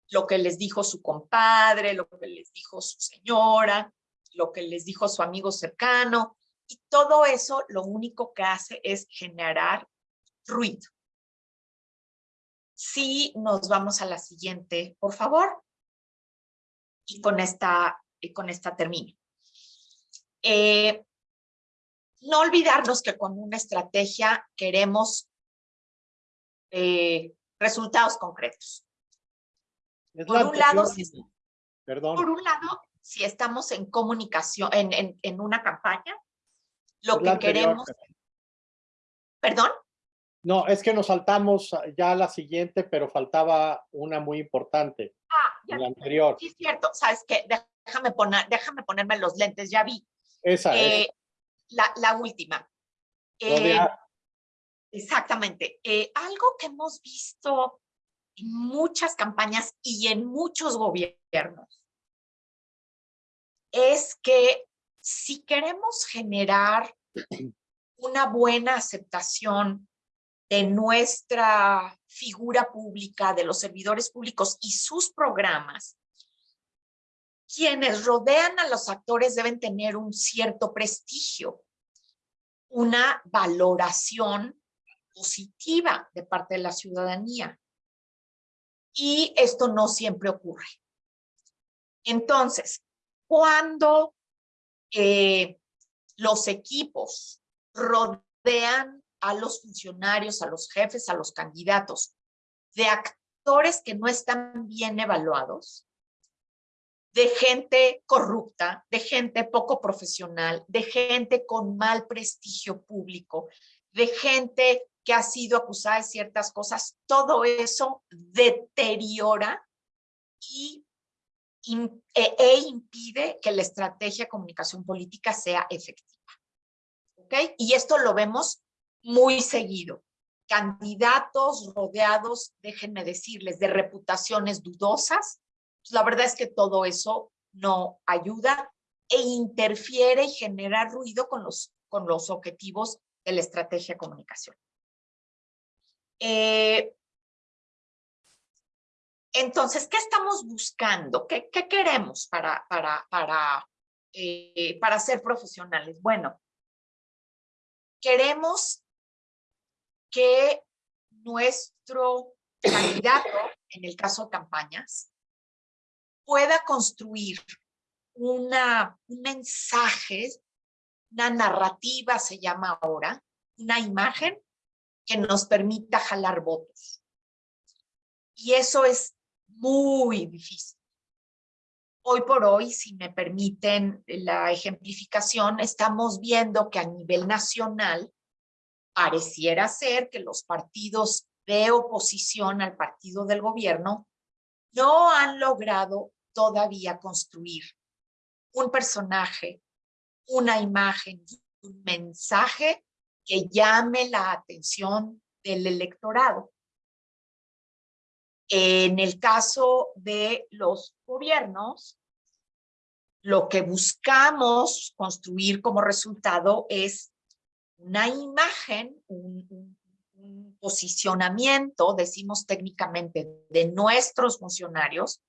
lo que les dijo su compadre, lo que les dijo su señora, lo que les dijo su amigo cercano, y todo eso lo único que hace es generar ruido. Si nos vamos a la siguiente, por favor. Y con esta, y con esta termino. Eh, no olvidarnos que con una estrategia queremos eh, resultados concretos. por un lado, si, Perdón. por un lado, si estamos en comunicación, en, en, en una campaña, lo que queremos... ¿Perdón? No, es que nos saltamos ya a la siguiente, pero faltaba una muy importante. Ah, ya. La anterior. Sí, cierto. ¿Sabes qué? Déjame, poner, déjame ponerme los lentes, ya vi. Esa es. Eh, la, la, última. Eh, exactamente. Eh, algo que hemos visto en muchas campañas y en muchos gobiernos es que si queremos generar una buena aceptación de nuestra figura pública, de los servidores públicos y sus programas, quienes rodean a los actores deben tener un cierto prestigio, una valoración positiva de parte de la ciudadanía. Y esto no siempre ocurre. Entonces, cuando eh, los equipos rodean a los funcionarios, a los jefes, a los candidatos, de actores que no están bien evaluados, de gente corrupta, de gente poco profesional, de gente con mal prestigio público, de gente que ha sido acusada de ciertas cosas, todo eso deteriora y, e, e impide que la estrategia de comunicación política sea efectiva. ¿Ok? Y esto lo vemos muy seguido. Candidatos rodeados, déjenme decirles, de reputaciones dudosas. Pues, la verdad es que todo eso no ayuda e interfiere y genera ruido con los, con los objetivos de la estrategia de comunicación. Eh, entonces, ¿qué estamos buscando? ¿Qué, qué queremos para, para, para, eh, para ser profesionales? Bueno, queremos que nuestro candidato, en el caso de campañas, pueda construir una, un mensaje, una narrativa se llama ahora, una imagen que nos permita jalar votos. Y eso es muy difícil. Hoy por hoy, si me permiten la ejemplificación, estamos viendo que a nivel nacional pareciera ser que los partidos de oposición al partido del gobierno no han logrado todavía construir un personaje, una imagen, un mensaje que llame la atención del electorado. En el caso de los gobiernos, lo que buscamos construir como resultado es una imagen, un, posicionamiento, decimos técnicamente, de nuestros funcionarios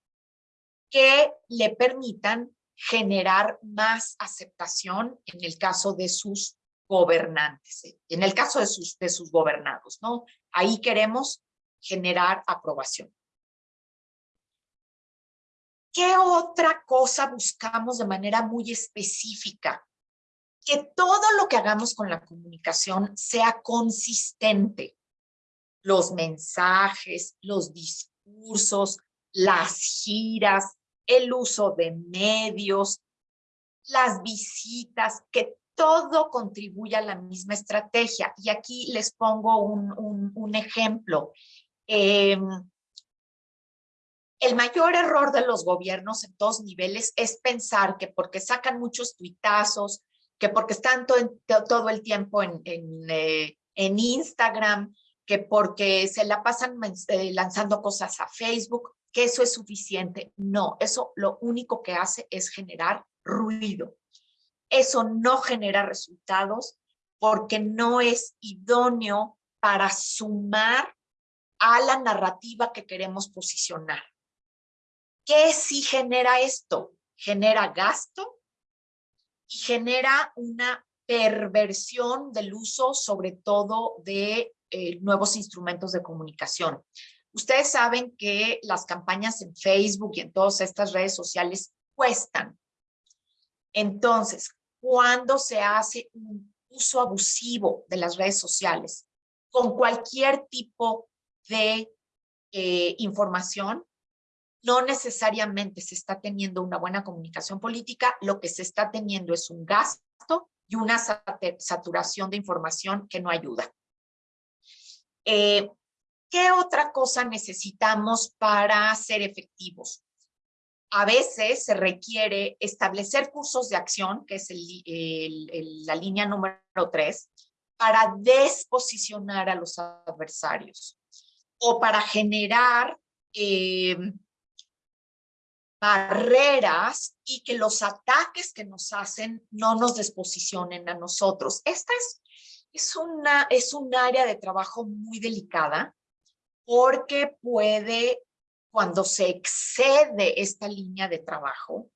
que le permitan generar más aceptación en el caso de sus gobernantes, en el caso de sus, de sus gobernados, ¿no? Ahí queremos generar aprobación. ¿Qué otra cosa buscamos de manera muy específica? Que todo lo que hagamos con la comunicación sea consistente. Los mensajes, los discursos, las giras, el uso de medios, las visitas, que todo contribuya a la misma estrategia. Y aquí les pongo un, ejemplo. Em, el mayor error de los gobiernos en todos niveles es pensar que porque sacan muchos tuitazos, que porque están todo, el tiempo en, en, eh, en, Instagram, que porque se la pasan eh, lanzando cosas a Facebook, que eso es suficiente. No, eso lo único que hace es generar ruido. Eso no genera resultados porque no es idóneo para sumar a la narrativa que queremos posicionar. ¿Qué sí genera esto? Genera gasto y genera una perversión del uso, sobre todo de eh, nuevos instrumentos de comunicación. Ustedes saben que las campañas en Facebook y en todas estas redes sociales cuestan. Entonces, cuando se hace un uso abusivo de las redes sociales con cualquier tipo de eh, información, no necesariamente se está teniendo una buena comunicación política, lo que se está teniendo es un gasto y una saturación de información que no ayuda. Eh, ¿Qué otra cosa necesitamos para ser efectivos? A veces se requiere establecer cursos de acción, que es la línea número tres, para desposicionar a los adversarios o para generar eh, barreras y que los ataques que nos hacen no nos desposicionen a nosotros. Esta es, es, una, es un área de trabajo muy delicada porque puede, cuando se excede esta línea de trabajo,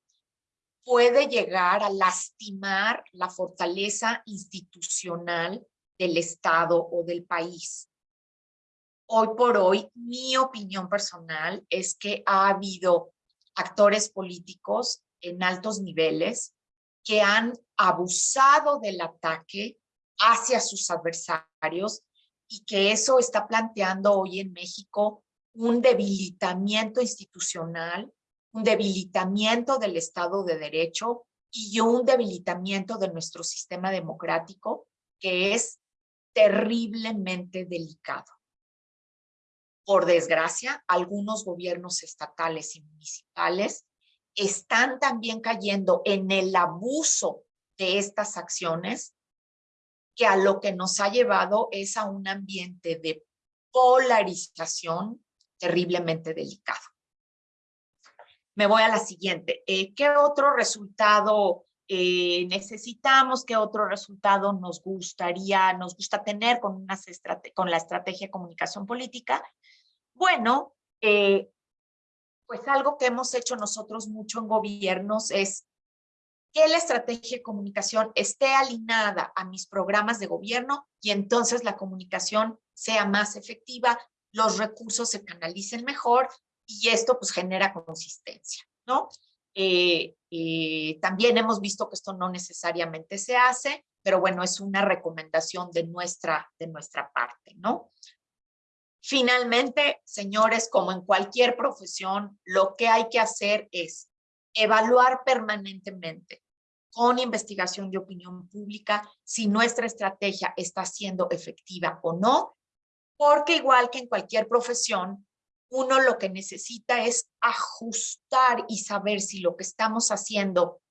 puede llegar a lastimar la fortaleza institucional del Estado o del país. Hoy por hoy, mi opinión personal es que ha habido actores políticos en altos niveles que han abusado del ataque hacia sus adversarios y que eso está planteando hoy en México un debilitamiento institucional, un debilitamiento del Estado de Derecho y un debilitamiento de nuestro sistema democrático que es terriblemente delicado. Por desgracia, algunos gobiernos estatales y municipales están también cayendo en el abuso de estas acciones que a lo que nos ha llevado es a un ambiente de polarización terriblemente delicado. Me voy a la siguiente. Eh, ¿Qué otro resultado eh, necesitamos? ¿Qué otro resultado nos gustaría, nos gusta tener con, con la estrategia de comunicación política? Bueno, eh, pues algo que hemos hecho nosotros mucho en gobiernos es que la estrategia de comunicación esté alineada a mis programas de gobierno y entonces la comunicación sea más efectiva, los recursos se canalicen mejor y esto pues genera consistencia, ¿no? Eh, eh, también hemos visto que esto no necesariamente se hace, pero bueno, es una recomendación de nuestra, de nuestra parte, ¿no? Finalmente, señores, como en cualquier profesión, lo que hay que hacer es evaluar permanentemente con investigación de opinión pública si nuestra estrategia está siendo efectiva o no, porque igual que en cualquier profesión, uno lo que necesita es ajustar y saber si lo que estamos haciendo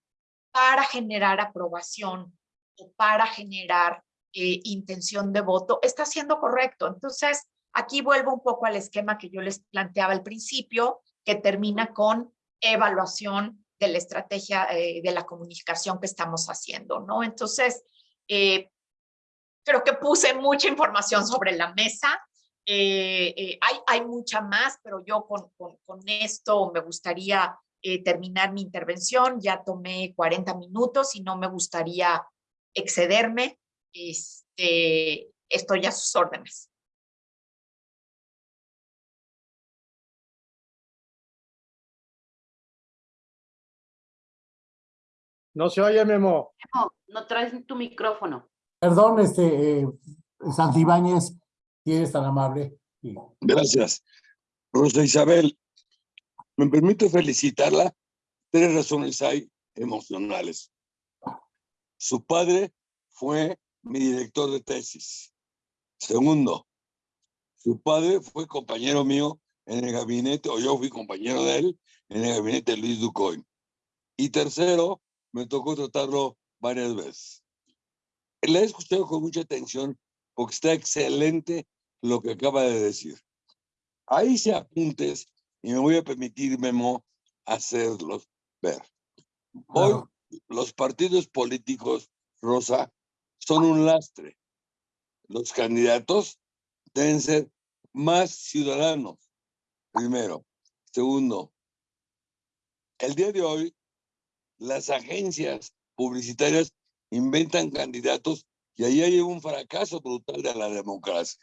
para generar aprobación o para generar eh, intención de voto está siendo correcto. Entonces, aquí vuelvo un poco al esquema que yo les planteaba al principio, que termina con evaluación de la estrategia eh, de la comunicación que estamos haciendo, ¿no? Entonces, eh, creo que puse mucha información sobre la mesa. Eh, hay, mucha más, pero yo con esto me gustaría terminar mi intervención. Ya tomé 40 minutos y no me gustaría excederme. Este, estoy a sus órdenes. No se oye, Memo. Memo, no traes tu micrófono. Perdón, este, eh, Santibáñez, si eres tan amable. Sí. Gracias. Rosa Isabel, me permito felicitarla. Tres razones hay emocionales. Su padre fue mi director de tesis. Segundo, su padre fue compañero mío en el gabinete, o yo fui compañero de él, en el gabinete de Luis Ducoy. Y tercero, me tocó tratarlo varias veces. Le he escuchado con mucha atención porque está excelente lo que acaba de decir. Ahí se apuntes y me voy a permitir, Memo, hacerlos ver. Hoy los partidos políticos, Rosa, son un lastre. Los candidatos deben ser más ciudadanos, primero. Segundo, el día de hoy las agencias publicitarias inventan candidatos y ahí hay un fracaso brutal de la democracia.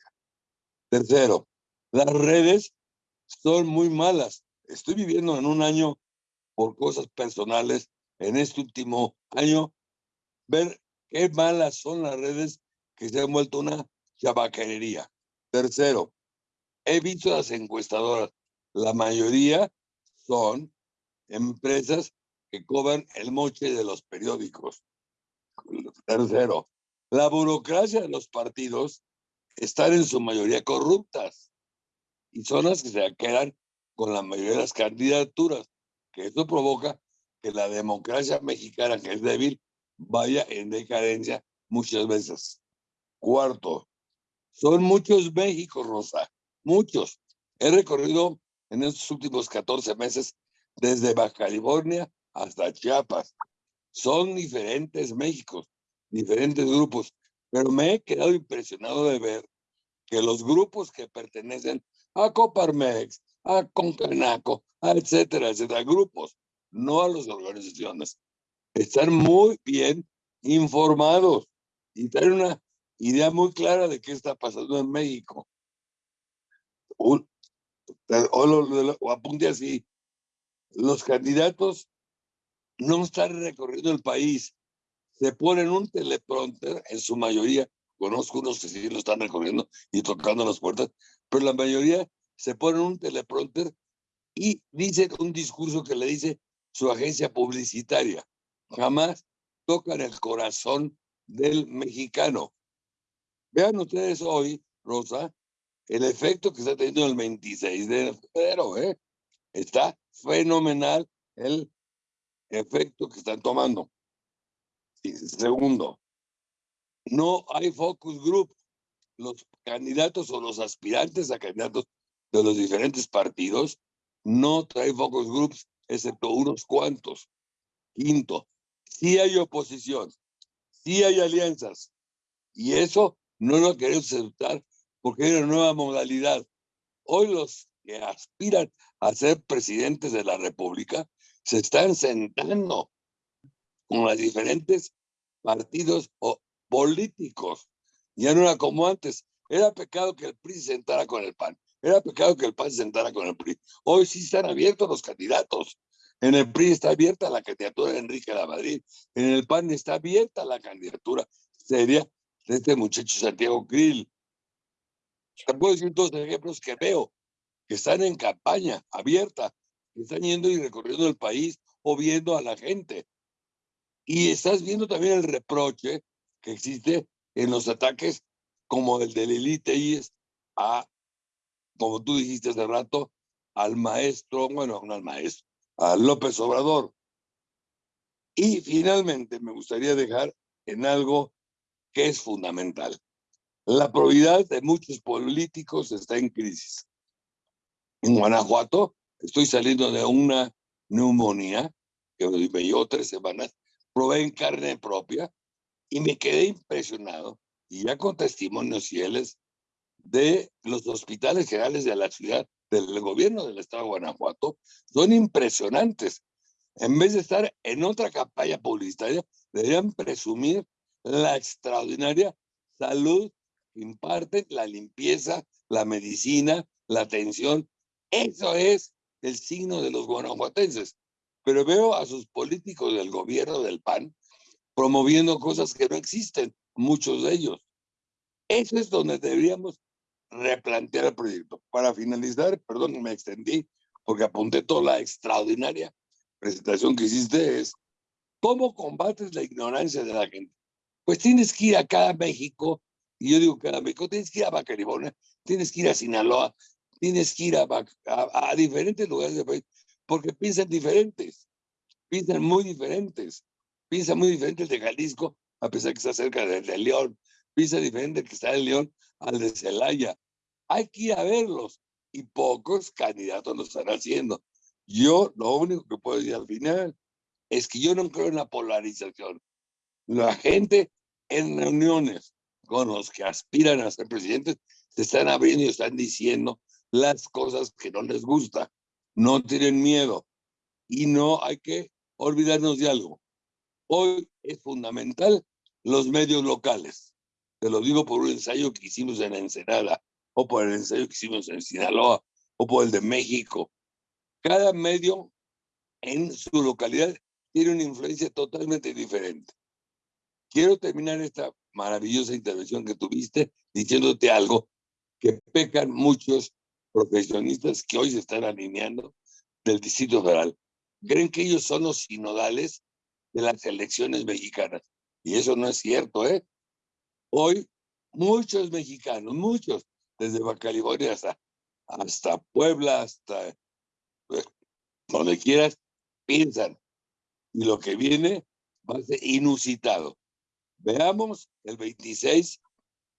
Tercero, las redes son muy malas. Estoy viviendo en un año por cosas personales, en este último año, ver qué malas son las redes que se han vuelto una chabacanería. Tercero, he visto las encuestadoras. La mayoría son empresas que cobran el moche de los periódicos. Tercero, la burocracia de los partidos están en su mayoría corruptas y son las que se quedan con la mayoría de las candidaturas, que eso provoca que la democracia mexicana, que es débil, vaya en decadencia muchas veces. Cuarto, son muchos México, Rosa, muchos. He recorrido en estos últimos 14 meses desde Baja California hasta Chiapas. Son diferentes Méxicos, diferentes grupos, pero me he quedado impresionado de ver que los grupos que pertenecen a Coparmex, a Concanaco, a etcétera, etcétera, grupos, no a las organizaciones, están muy bien informados y tienen una idea muy clara de qué está pasando en México. apunte así, los candidatos no están recorriendo el país. Se ponen un teleprompter, en su mayoría, conozco unos que sí lo están recorriendo y tocando las puertas, pero la mayoría se ponen un teleprompter y dicen un discurso que le dice su agencia publicitaria. Jamás tocan el corazón del mexicano. Vean ustedes hoy, Rosa, el efecto que está teniendo el 26 de febrero, ¿eh? Está fenomenal el efecto que están tomando. Y segundo, no hay focus group. Los candidatos o los aspirantes a candidatos de los diferentes partidos no traen focus groups, excepto unos cuantos. Quinto, sí hay oposición, sí hay alianzas. Y eso no lo queremos aceptar porque hay una nueva modalidad. Hoy los que aspiran a ser presidentes de la República se están sentando con los diferentes partidos políticos. Ya no era como antes. Era pecado que el PRI se sentara con el PAN. Era pecado que el PAN se sentara con el PRI. Hoy sí están abiertos los candidatos. En el PRI está abierta la candidatura de Enrique de la Madrid. En el PAN está abierta la candidatura seria de este muchacho Santiago Krill. Te puedo decir dos ejemplos que veo que están en campaña abierta, están yendo y recorriendo el país o viendo a la gente. Y estás viendo también el reproche que existe en los ataques como el del Elite IES a, como tú dijiste hace rato, al maestro, bueno, no al maestro, a López Obrador. Y finalmente me gustaría dejar en algo que es fundamental. La probidad de muchos políticos está en crisis. En Guanajuato estoy saliendo de una neumonía que me llevó tres semanas, probé en carne propia y me quedé impresionado, y ya con testimonios fieles de los hospitales generales de la ciudad, del gobierno del estado de Guanajuato, son impresionantes. En vez de estar en otra campaña publicitaria, deberían presumir la extraordinaria salud que imparten, la limpieza, la medicina, la atención. Eso es el signo de los guanajuatenses. Pero veo a sus políticos del gobierno del PAN promoviendo cosas que no existen, muchos de ellos. Eso es donde deberíamos replantear el proyecto. Para finalizar, perdón, me extendí porque apunté toda la extraordinaria presentación que hiciste, es cómo combates la ignorancia de la gente. Pues tienes que ir a cada México, y yo digo cada México, tienes que ir a Bacaribona, tienes que ir a Sinaloa, tienes que ir a, a, a diferentes lugares del país, porque piensan diferentes, piensan muy diferentes, piensan muy diferente el de Jalisco, a pesar que está cerca de, de León, piensa diferente que está en León al de Celaya. Hay que ir a verlos y pocos candidatos lo están haciendo. Yo lo único que puedo decir al final es que yo no creo en la polarización. La gente en reuniones con los que aspiran a ser presidentes se están abriendo y están diciendo las cosas que no les gusta. No tienen miedo. Y no hay que olvidarnos de algo. Hoy es fundamental los medios locales. Te lo digo por un ensayo que hicimos en Ensenada, o por el ensayo que hicimos en Sinaloa, o por el de México. Cada medio en su localidad tiene una influencia totalmente diferente. Quiero terminar esta maravillosa intervención que tuviste diciéndote algo que pecan muchos profesionistas que hoy se están alineando del Distrito Federal. Creen que ellos son los sinodales de las elecciones mexicanas. Y eso no es cierto, ¿eh? Hoy muchos mexicanos, muchos, desde California hasta, hasta Puebla, hasta pues, donde quieras, piensan. Y lo que viene va a ser inusitado. Veamos el 26,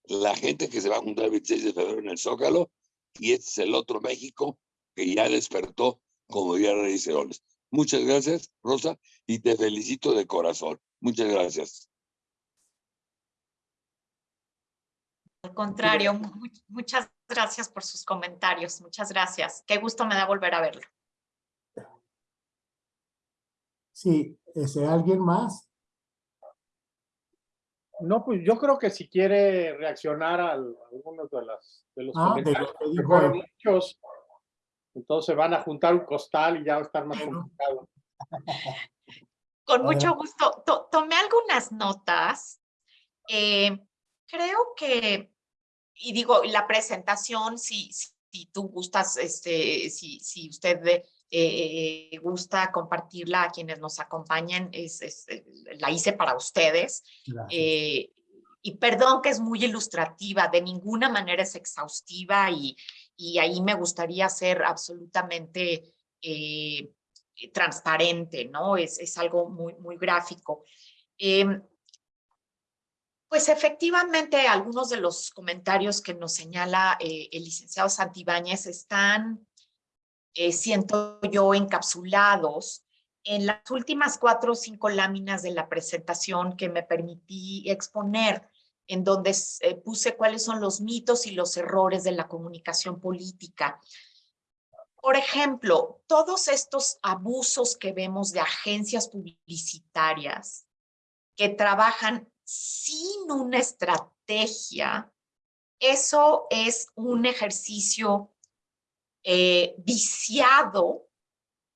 la gente que se va a juntar el 26 de febrero en el Zócalo, y este es el otro México que ya despertó, como Rey Ceroles. Muchas gracias, Rosa, y te felicito de corazón. Muchas gracias. Al contrario, muchas gracias por sus comentarios. Muchas gracias. Qué gusto me da volver a verlo. Sí, ¿ese alguien más? No, pues yo creo que si quiere reaccionar a algunos de, las, de los Ah, de comentarios, lo que fueron él. muchos, entonces van a juntar un costal y ya va a estar más complicado. Con mucho gusto. To- tomé algunas notas. Eh, creo que, y digo, la presentación, si, si, si tú gustas, este, si, si usted eh, gusta compartirla a quienes nos acompañan, es, es, eh, la hice para ustedes. Eh, y perdón que es muy ilustrativa, de ninguna manera es exhaustiva y, y ahí me gustaría ser absolutamente eh, transparente, ¿no? Es, es algo muy, muy gráfico. Em, pues efectivamente, algunos de los comentarios que nos señala eh, el licenciado Santibáñez están, eh, siento yo, encapsulados en las últimas cuatro o cinco láminas de la presentación que me permití exponer, en donde eh, puse cuáles son los mitos y los errores de la comunicación política. Por ejemplo, todos estos abusos que vemos de agencias publicitarias que trabajan sin una estrategia, eso es un ejercicio eh, viciado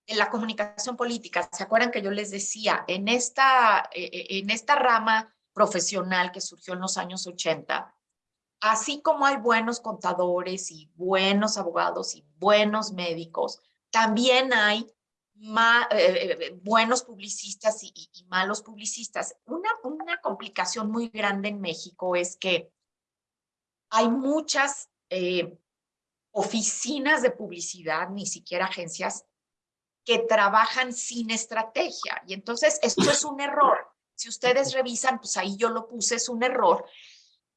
de la comunicación política. ¿Se acuerdan que yo les decía, en esta, eh, eh, en esta rama profesional que surgió en los años 80, así como hay buenos contadores y buenos abogados y buenos médicos, también hay buenos publicistas y, malos publicistas. Una, una complicación muy grande en México es que hay muchas oficinas de publicidad, ni siquiera agencias, que trabajan sin estrategia. Y entonces esto es un error. Si ustedes revisan, pues ahí yo lo puse, es un error.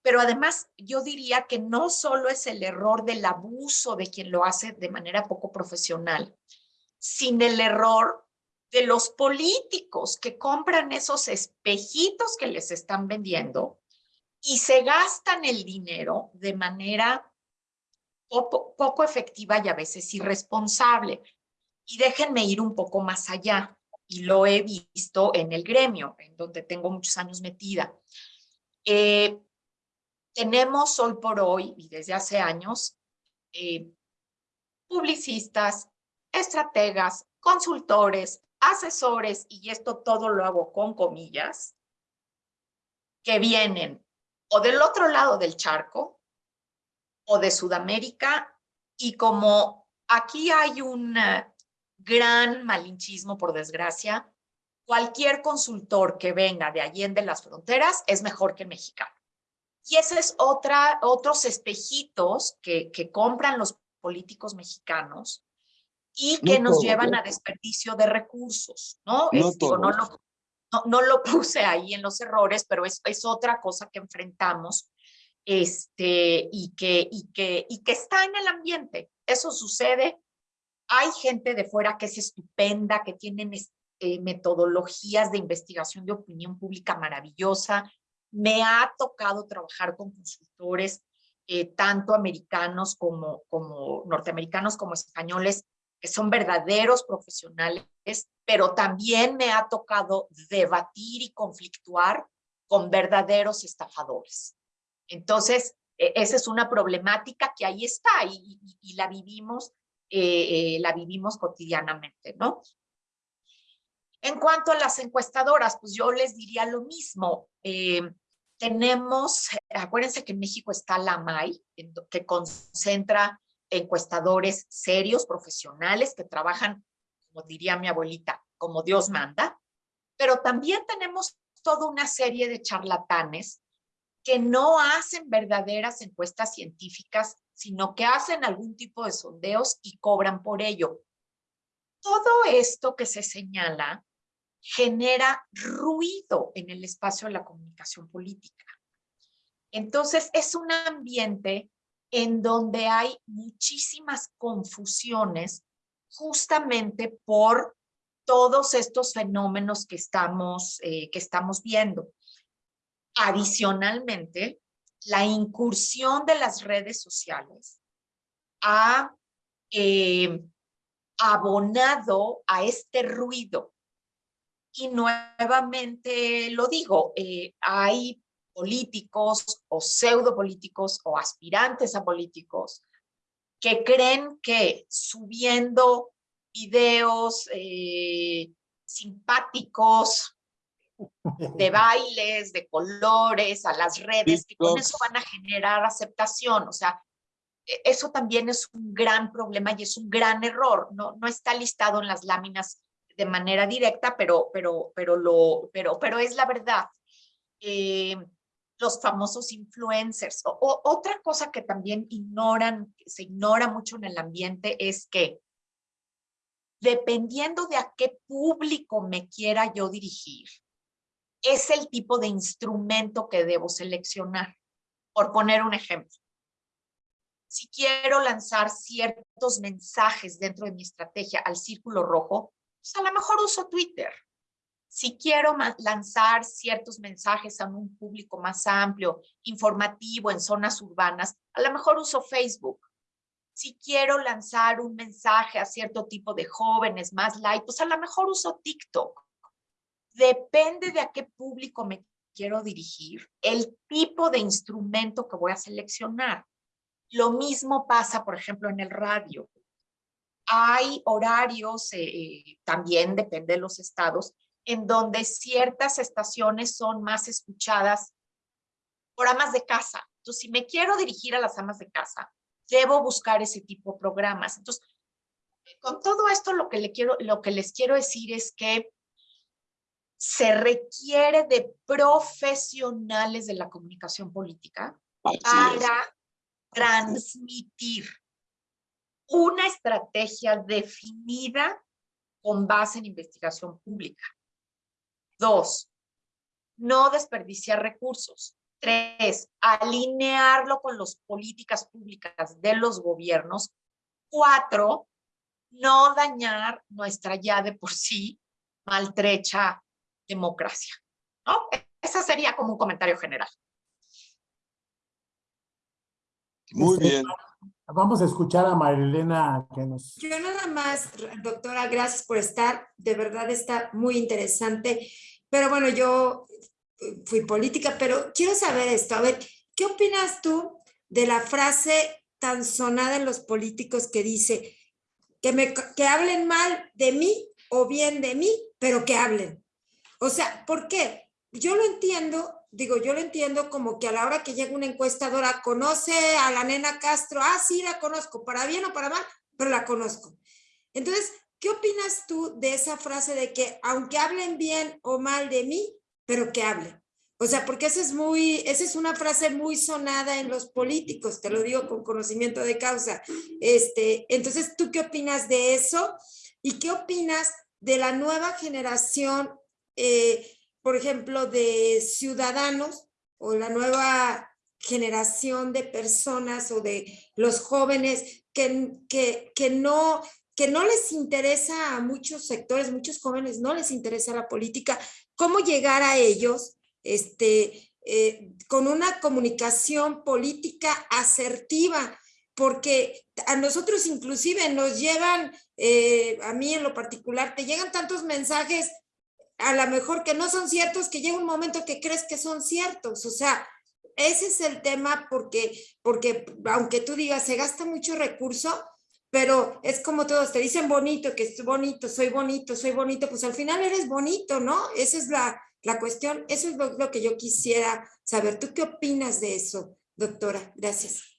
Pero además yo diría que no solo es el error del abuso de quien lo hace de manera poco profesional, sino el error de los políticos que compran esos espejitos que les están vendiendo y se gastan el dinero de manera poco, efectiva y a veces irresponsable. Y déjenme ir un poco más allá, y lo he visto en el gremio, en donde tengo muchos años metida. Eh, tenemos hoy por hoy, y desde hace años, eh, publicistas, estrategas, consultores, asesores, y esto todo lo hago con comillas, que vienen o del otro lado del charco o de Sudamérica, y como aquí hay un gran malinchismo, por desgracia. Cualquier consultor que venga de allí de las fronteras es mejor que el mexicano. Y ese es otra, otros espejitos que, que compran los políticos mexicanos y que nos llevan a desperdicio de recursos, ¿no? No, no, lo, no, lo puse ahí en los errores, pero es, es otra cosa que enfrentamos este, y, que, y, que, y que está en el ambiente. Eso sucede hay gente de fuera que es estupenda, que tienen eh, metodologías de investigación de opinión pública maravillosa. Me ha tocado trabajar con consultores, eh, tanto americanos como, como norteamericanos como españoles, que son verdaderos profesionales, pero también me ha tocado debatir y conflictuar con verdaderos estafadores. Entonces, e, esa es una problemática que ahí está y la vivimos eh, eh, la vivimos cotidianamente, ¿no? En cuanto a las encuestadoras, pues yo les diría lo mismo. Eh, tenemos, acuérdense que en México está la MAI, que concentra encuestadores serios, profesionales, que trabajan, como diría mi abuelita, como Dios manda, pero también tenemos toda una serie de charlatanes que no hacen verdaderas encuestas científicas sino que hacen algún tipo de sondeos y cobran por ello. Todo esto que se señala genera ruido en el espacio de la comunicación política. Entonces, es un ambiente en donde hay muchísimas confusiones justamente por todos estos fenómenos que estamos, eh, que estamos viendo. Adicionalmente, la incursión de las redes sociales ha eh, abonado a este ruido. Y nuevamente lo digo, eh, hay políticos o pseudopolíticos o aspirantes a políticos que creen que subiendo videos eh, simpáticos, de bailes, de colores, a las redes, que con eso van a generar aceptación. O sea, e, eso también es un gran problema y es un gran error. No, no está listado en las láminas de manera directa, pero, pero, pero, lo, pero, pero es la verdad. Eh, los famosos influencers. O, otra cosa que también ignoran, se ignora mucho en el ambiente es que dependiendo de a qué público me quiera yo dirigir, es el tipo de instrumento que debo seleccionar. Por poner un ejemplo, si quiero lanzar ciertos mensajes dentro de mi estrategia al círculo rojo, pues a lo mejor uso Twitter. Si quiero lanzar ciertos mensajes a un público más amplio, informativo en zonas urbanas, a lo mejor uso Facebook. Si quiero lanzar un mensaje a cierto tipo de jóvenes más light, pues a lo mejor uso TikTok depende de a qué público me quiero dirigir, el tipo de instrumento que voy a seleccionar. Lo mismo pasa, por ejemplo, en el radio. hay horarios, eh, también depende de los estados, en donde ciertas estaciones son más escuchadas por amas de casa. Entonces, si me quiero dirigir a las amas de casa, debo buscar ese tipo de programas. Entonces, con todo esto lo que, lo que les quiero decir es que se requiere de profesionales de la comunicación política para transmitir una estrategia definida con base en investigación pública. Dos, no desperdiciar recursos. Tres, alinearlo con las políticas públicas de los gobiernos. Cuatro, no dañar nuestra ya de por sí maltrecha democracia. ¿no? Ese sería como un comentario general. Muy Este, bien. Vamos a escuchar a Marilena que nos... Yo nada más, doctora, gracias por estar. De verdad está muy interesante. Pero bueno, yo fui política, pero quiero saber esto. A ver, ¿qué opinas tú de la frase tan sonada en los políticos que dice que, me, que hablen mal de mí o bien de mí, pero que hablen? O sea, ¿por qué? Yo lo entiendo, digo, yo lo entiendo como que a la hora que llega una encuestadora, conoce a la nena Castro, ah, sí, la conozco, para bien o para mal, pero la conozco. Entonces, ¿qué opinas tú de esa frase de que aunque hablen bien o mal de mí, pero que hablen? O sea, porque esa es muy, esa es una frase muy sonada en los políticos, te lo digo con conocimiento de causa. Este, entonces, ¿tú qué opinas de eso? ¿Y qué opinas de la nueva generación eh, por ejemplo, de ciudadanos o la nueva generación de personas o de los jóvenes que, que, que, no, que no les interesa a muchos sectores, muchos jóvenes no les interesa la política, cómo llegar a ellos este, eh, con una comunicación política asertiva, porque a nosotros inclusive nos llegan, eh, a mí en lo particular, te llegan tantos mensajes a lo mejor que no son ciertos, que llega un momento que crees que son ciertos. O sea, ese es el tema porque, porque aunque tú digas, se gasta mucho recurso, pero es como todos te dicen bonito, que es bonito, soy bonito, soy bonito, pues al final eres bonito, ¿no? Esa es la, la cuestión, eso es lo, lo que yo quisiera saber. ¿Tú qué opinas de eso, doctora? Gracias.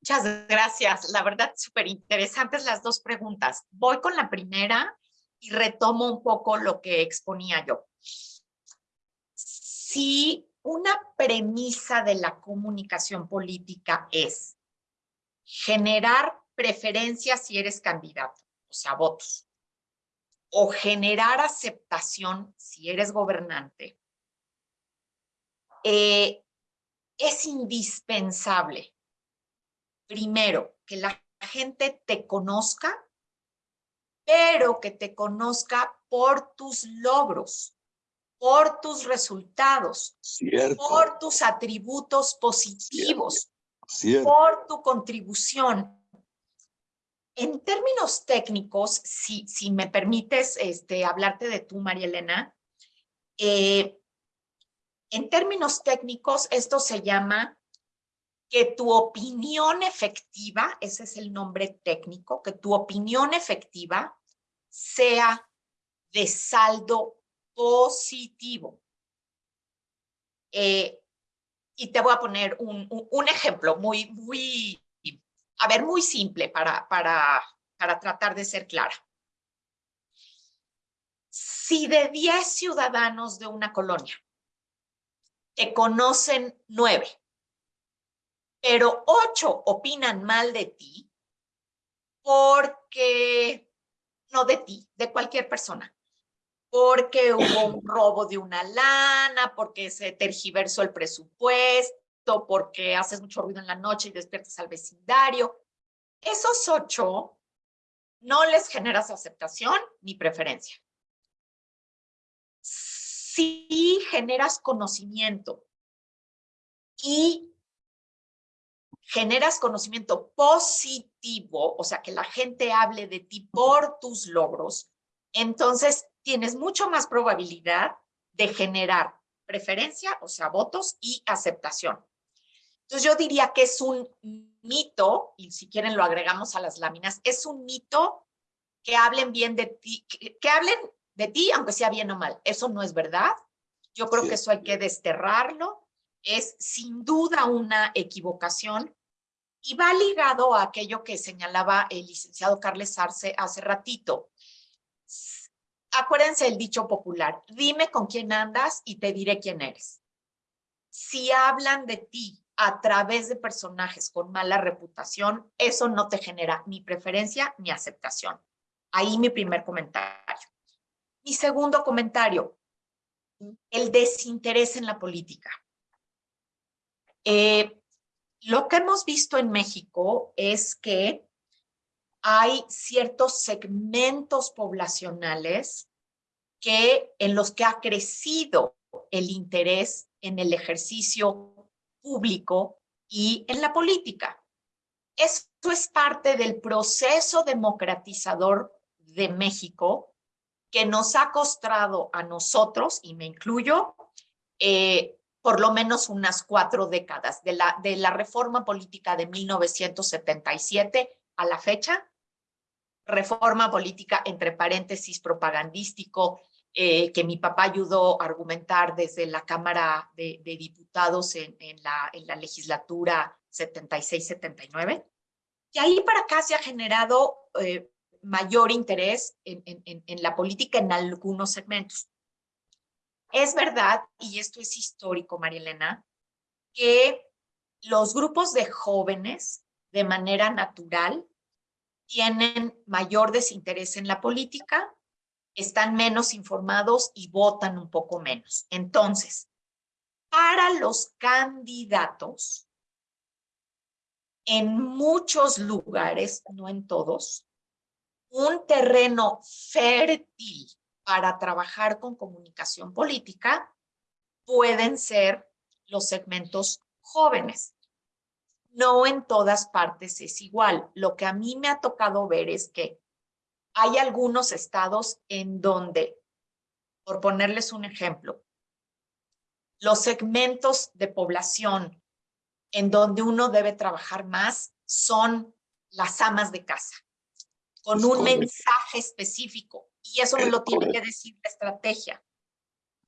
Muchas gracias. La verdad, súper interesantes las dos preguntas. Voy con la primera y retomo un poco lo que exponía yo. Si una premisa de la comunicación política es generar preferencias si eres candidato, o sea, votos, o generar aceptación si eres gobernante, eh, es indispensable, primero, que la gente te conozca pero que te conozca por tus logros, por tus resultados, Cierto. por tus atributos positivos, Cierto. por tu contribución. En términos técnicos, si, si me permites este, hablarte de tú, María Elena, eh, en términos técnicos, esto se llama que tu opinión efectiva, ese es el nombre técnico, que tu opinión efectiva sea de saldo positivo. Eh, y te voy a poner un, un, ejemplo muy, muy, a ver, muy simple para, para, para tratar de ser clara. Si de 10 ciudadanos de una colonia te conocen 9, pero 8 opinan mal de ti porque no de ti, de cualquier persona, porque hubo un robo de una lana, porque se tergiversó el presupuesto, porque haces mucho ruido en la noche y despiertas al vecindario. Esos ocho no les generas aceptación ni preferencia. Si generas conocimiento y generas conocimiento positivo, o sea, que la gente hable de ti por tus logros, entonces tienes mucho más probabilidad de generar preferencia, o sea, votos y aceptación. Entonces yo diría que es un mito, y si quieren lo agregamos a las láminas, es un mito que hablen bien de ti, que, que hablen de ti, aunque sea bien o mal. Eso no es verdad. Yo creo que eso hay que desterrarlo. Es sin duda una equivocación y va ligado a aquello que señalaba el licenciado Carles Arce hace ratito. Acuérdense el dicho popular, dime con quién andas y te diré quién eres. Si hablan de ti a través de personajes con mala reputación, eso no te genera ni preferencia ni aceptación. Ahí mi primer comentario. Mi segundo comentario, el desinterés en la política. Eh, lo que hemos visto en México es que hay ciertos segmentos poblacionales que, en los que ha crecido el interés en el ejercicio público y en la política. Esto es parte del proceso democratizador de México que nos ha costado a nosotros, y me incluyo, eh, por lo menos unas cuatro décadas, de la, de la reforma política de 1977 a la fecha, reforma política entre paréntesis propagandístico, eh, que mi papá ayudó a argumentar desde la Cámara de, Diputados en, la, en la legislatura 76-79. Y ahí para acá se ha generado eh, mayor interés en, en la política en algunos segmentos. Es verdad, y esto es histórico, María Elena, que los grupos de jóvenes, de manera natural, tienen mayor desinterés en la política, están menos informados y votan un poco menos. Entonces, para los candidatos, en muchos lugares, no en todos, un terreno fértil para trabajar con comunicación política pueden ser los segmentos jóvenes. No en todas partes es igual. Lo que a mí me ha tocado ver es que hay algunos estados en donde, por ponerles un ejemplo, los segmentos de población en donde uno debe trabajar más son las amas de casa, con un mensaje específico. Y eso me lo tiene que decir la estrategia.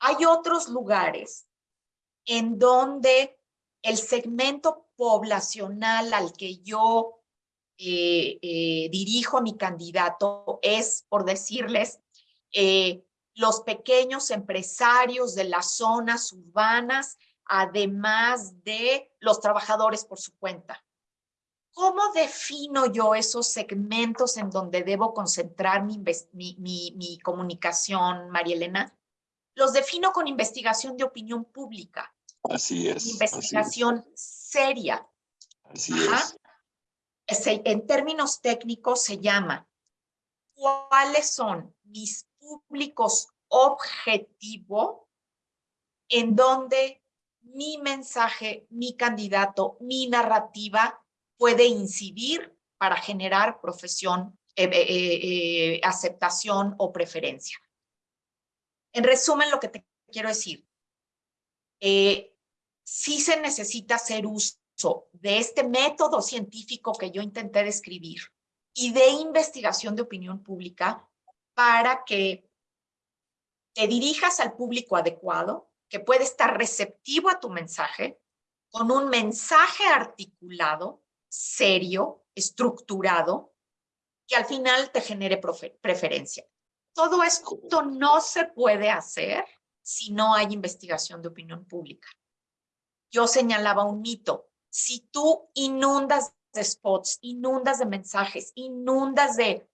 Hay otros lugares en donde el segmento poblacional al que yo eh, eh, dirijo a mi candidato es, por decirles, eh, los pequeños empresarios de las zonas urbanas, además de los trabajadores por su cuenta. ¿Cómo defino yo esos segmentos en donde debo concentrar mi, mi, mi, comunicación, María Elena? Los defino con investigación de opinión pública. Así es. Investigación seria. Así es en términos técnicos se llama cuáles son mis públicos objetivo en donde mi mensaje, mi candidato, mi narrativa puede incidir para generar profesión, eh, eh, eh, aceptación o preferencia. En resumen, lo que te quiero decir, sí se necesita hacer uso de este método científico que yo intenté describir y de investigación de opinión pública para que te dirijas al público adecuado, que puede estar receptivo a tu mensaje, con un mensaje articulado, serio, estructurado, que al final te genere preferencia. Todo esto no se puede hacer si no hay investigación de opinión pública. Yo señalaba un mito, si tú inundas de spots, inundas de mensajes, inundas de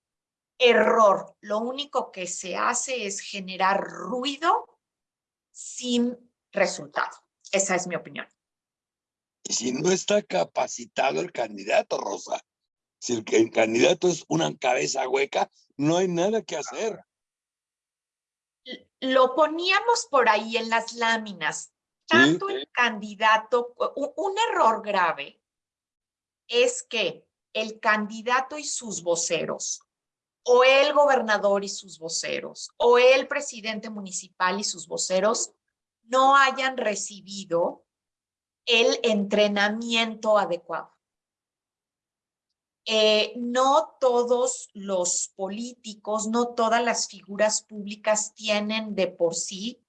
error, lo único que se hace es generar ruido sin resultado. Esa es mi opinión. Y si no está capacitado el candidato, Rosa, si el, el candidato es una cabeza hueca, no hay nada que hacer. Lo poníamos por ahí en las láminas. Tanto el candidato, un, error grave es que el candidato y sus voceros, o el gobernador y sus voceros, o el presidente municipal y sus voceros, no hayan recibido el entrenamiento adecuado. eh, no todos los políticos, no todas las figuras públicas tienen de por sí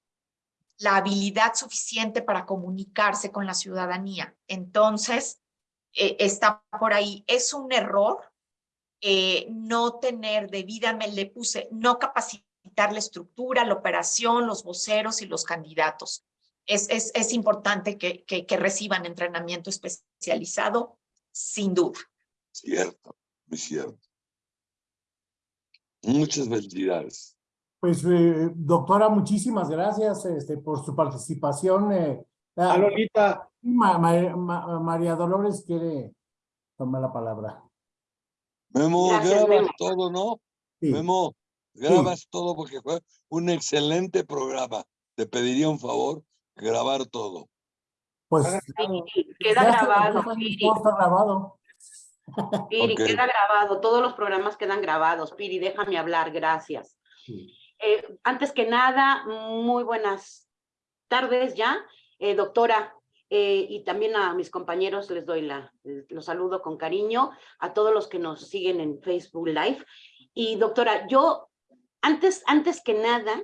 la habilidad suficiente para comunicarse con la ciudadanía. Entonces, eh, está por ahí. Es un error eh, no tener debidamente, le puse, no capacitar la estructura, la operación, los voceros y los candidatos. Es, es, es importante que, que, que reciban entrenamiento especializado, sin duda. Cierto, muy cierto. Muchas felicidades. Pues, eh, doctora, muchísimas gracias este, por su participación. Eh, ah, A Lolita, Ma- Ma- Ma- María Dolores quiere tomar la palabra. Memo, Gracias, grabas Memo. todo, ¿no? Sí. Memo, grabas todo porque fue un excelente programa. Te pediría un favor, grabar todo. Pues, Piri, queda grabado, Piri, grabado. Piri, queda grabado, todos los programas quedan grabados. Piri, déjame hablar, gracias. Sí. Eh, antes que nada, muy buenas tardes ya, Eh, doctora, eh, y también a mis compañeros les doy la, los saludo con cariño, a todos los que nos siguen en Facebook Live. Y doctora, yo, antes, antes que nada,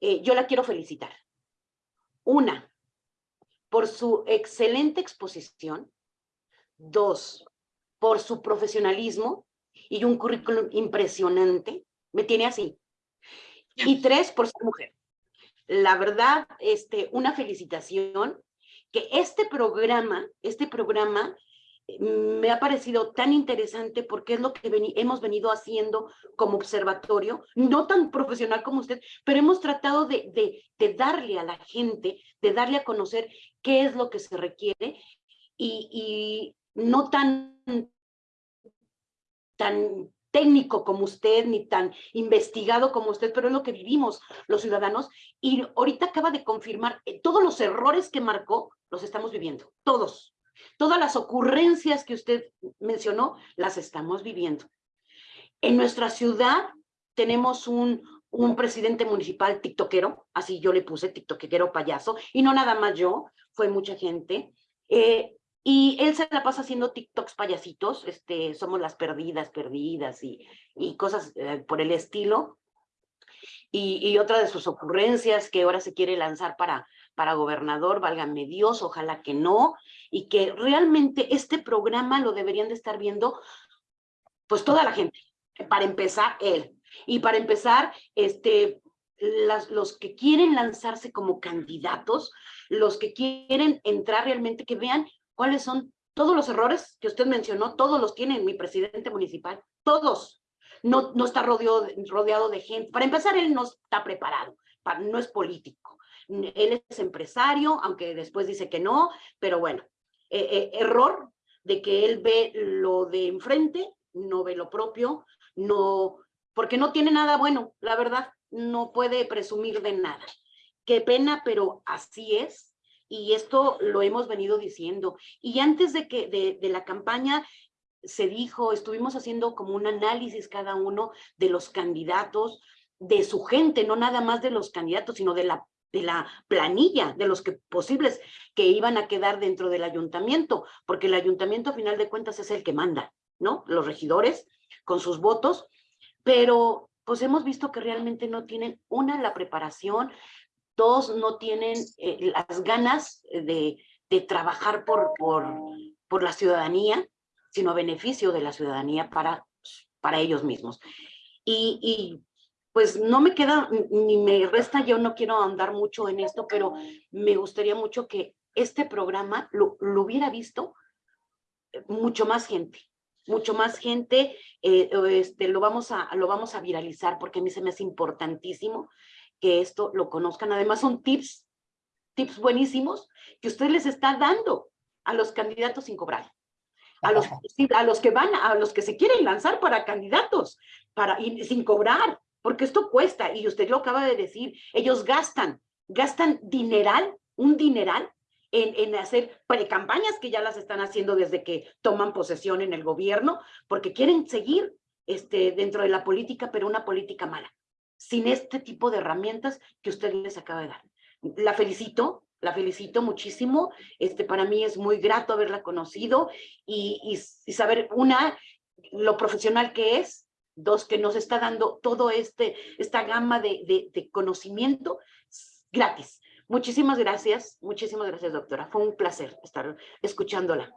eh, yo la quiero felicitar. Una, por su excelente exposición. Dos, por su profesionalismo y un currículum impresionante. Me tiene así. Y tres, por ser mujer. La verdad, este, una felicitación que este programa, este programa me ha parecido tan interesante porque es lo que hemos venido haciendo como observatorio, no tan profesional como usted, pero hemos tratado de darle a la gente, de darle a conocer qué es lo que se requiere y, y no tan, tan técnico como usted, ni tan investigado como usted, pero es lo que vivimos los ciudadanos. Y ahorita acaba de confirmar eh, todos los errores que marcó, los estamos viviendo, todos. Todas las ocurrencias que usted mencionó, las estamos viviendo. En nuestra ciudad tenemos un, un presidente municipal tiktokero, así yo le puse tiktokero payaso, y no nada más yo, fue mucha gente. Eh, y él se la pasa haciendo TikToks payasitos, este, somos las perdidas, perdidas y, y cosas eh, por el estilo. Y, y otra de sus ocurrencias que ahora se quiere lanzar para, para gobernador, válgame Dios, ojalá que no, y que realmente este programa lo deberían de estar viendo pues toda la gente, para empezar él, y para empezar, este, las, los que quieren lanzarse como candidatos, los que quieren entrar realmente, que vean cuáles son todos los errores que usted mencionó, todos los tiene mi presidente municipal, todos. No, no está rodeado, de- rodeado de gente. Para empezar, él no está preparado, para, no es político. Él es empresario, aunque después dice que no, pero bueno, eh, eh, error de que él ve lo de enfrente, no ve lo propio, no, porque no tiene nada bueno, la verdad, no puede presumir de nada. Qué pena, pero así es. Y esto lo hemos venido diciendo. Y antes de que de la campaña se dijo, estuvimos haciendo como un análisis cada uno de los candidatos, de su gente, no nada más de los candidatos, sino de la, de la planilla, de los posibles que iban a quedar dentro del ayuntamiento, porque el ayuntamiento a final de cuentas es el que manda, ¿no? Los regidores con sus votos, pero pues hemos visto que realmente no tienen, una, la preparación, dos, no tienen eh, las ganas de, de trabajar por, por, por la ciudadanía, sino beneficio de la ciudadanía para, para ellos mismos. Y pues no me queda ni me resta, yo no quiero andar mucho en esto, pero me gustaría mucho que este programa lo, lo hubiera visto eh, mucho más gente, mucho más gente, eh, este, lo, vamos a, lo vamos a viralizar porque a mí se me hace importantísimo que esto lo conozcan. Además son tips, tips buenísimos que usted les está dando a los candidatos sin cobrar. A los, a los que van, a los que se quieren lanzar para candidatos, para, y sin cobrar, porque esto cuesta, y usted lo acaba de decir, ellos gastan, gastan dineral, un dineral, en, en hacer precampañas que ya las están haciendo desde que toman posesión en el gobierno, porque quieren seguir este, dentro de la política, pero una política mala, sin este tipo de herramientas que usted les acaba de dar. La felicito, la felicito muchísimo. Este, para mí es muy grato haberla conocido y, y, y saber una lo profesional que es, dos, que nos está dando todo este, esta gama de, de, conocimiento gratis. Muchísimas gracias, muchísimas gracias, doctora. Fue un placer estar escuchándola.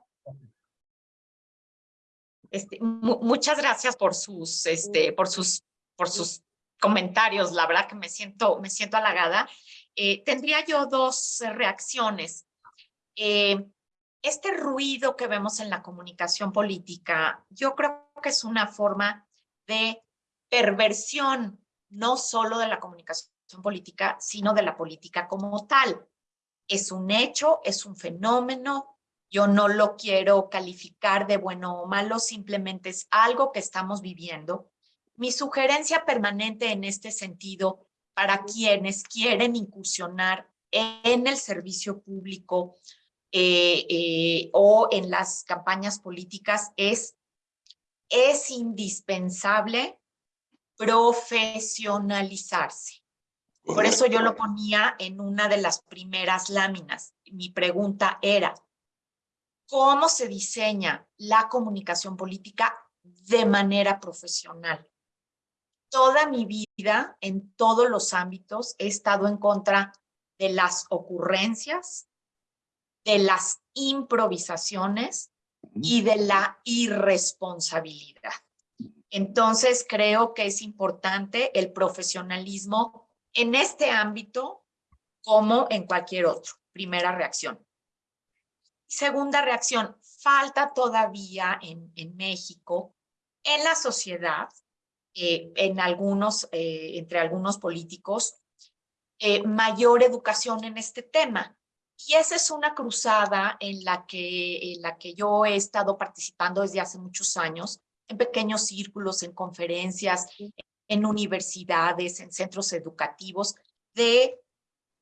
Este, mu- muchas gracias por sus, este, por sus, por sus comentarios. La verdad que me siento, me siento halagada. Eh, tendría yo dos reacciones. Eh, este ruido que vemos en la comunicación política, yo creo que es una forma de perversión, no solo de la comunicación política, sino de la política como tal. Es un hecho, es un fenómeno, yo no lo quiero calificar de bueno o malo, simplemente es algo que estamos viviendo. Mi sugerencia permanente en este sentido para quienes quieren incursionar en el servicio público eh, eh, o en las campañas políticas es, es indispensable profesionalizarse. Por eso yo lo ponía en una de las primeras láminas. Mi pregunta era, ¿cómo se diseña la comunicación política de manera profesional? Toda mi vida, en todos los ámbitos, he estado en contra de las ocurrencias, de las improvisaciones y de la irresponsabilidad. Entonces, creo que es importante el profesionalismo en este ámbito como en cualquier otro. Primera reacción. Segunda reacción, falta todavía en, en México, en la sociedad, eh, en algunos, eh, entre algunos políticos, eh, mayor educación en este tema. Y esa es una cruzada en la, que, en la que yo he estado participando desde hace muchos años, en pequeños círculos, en conferencias, en universidades, en centros educativos, de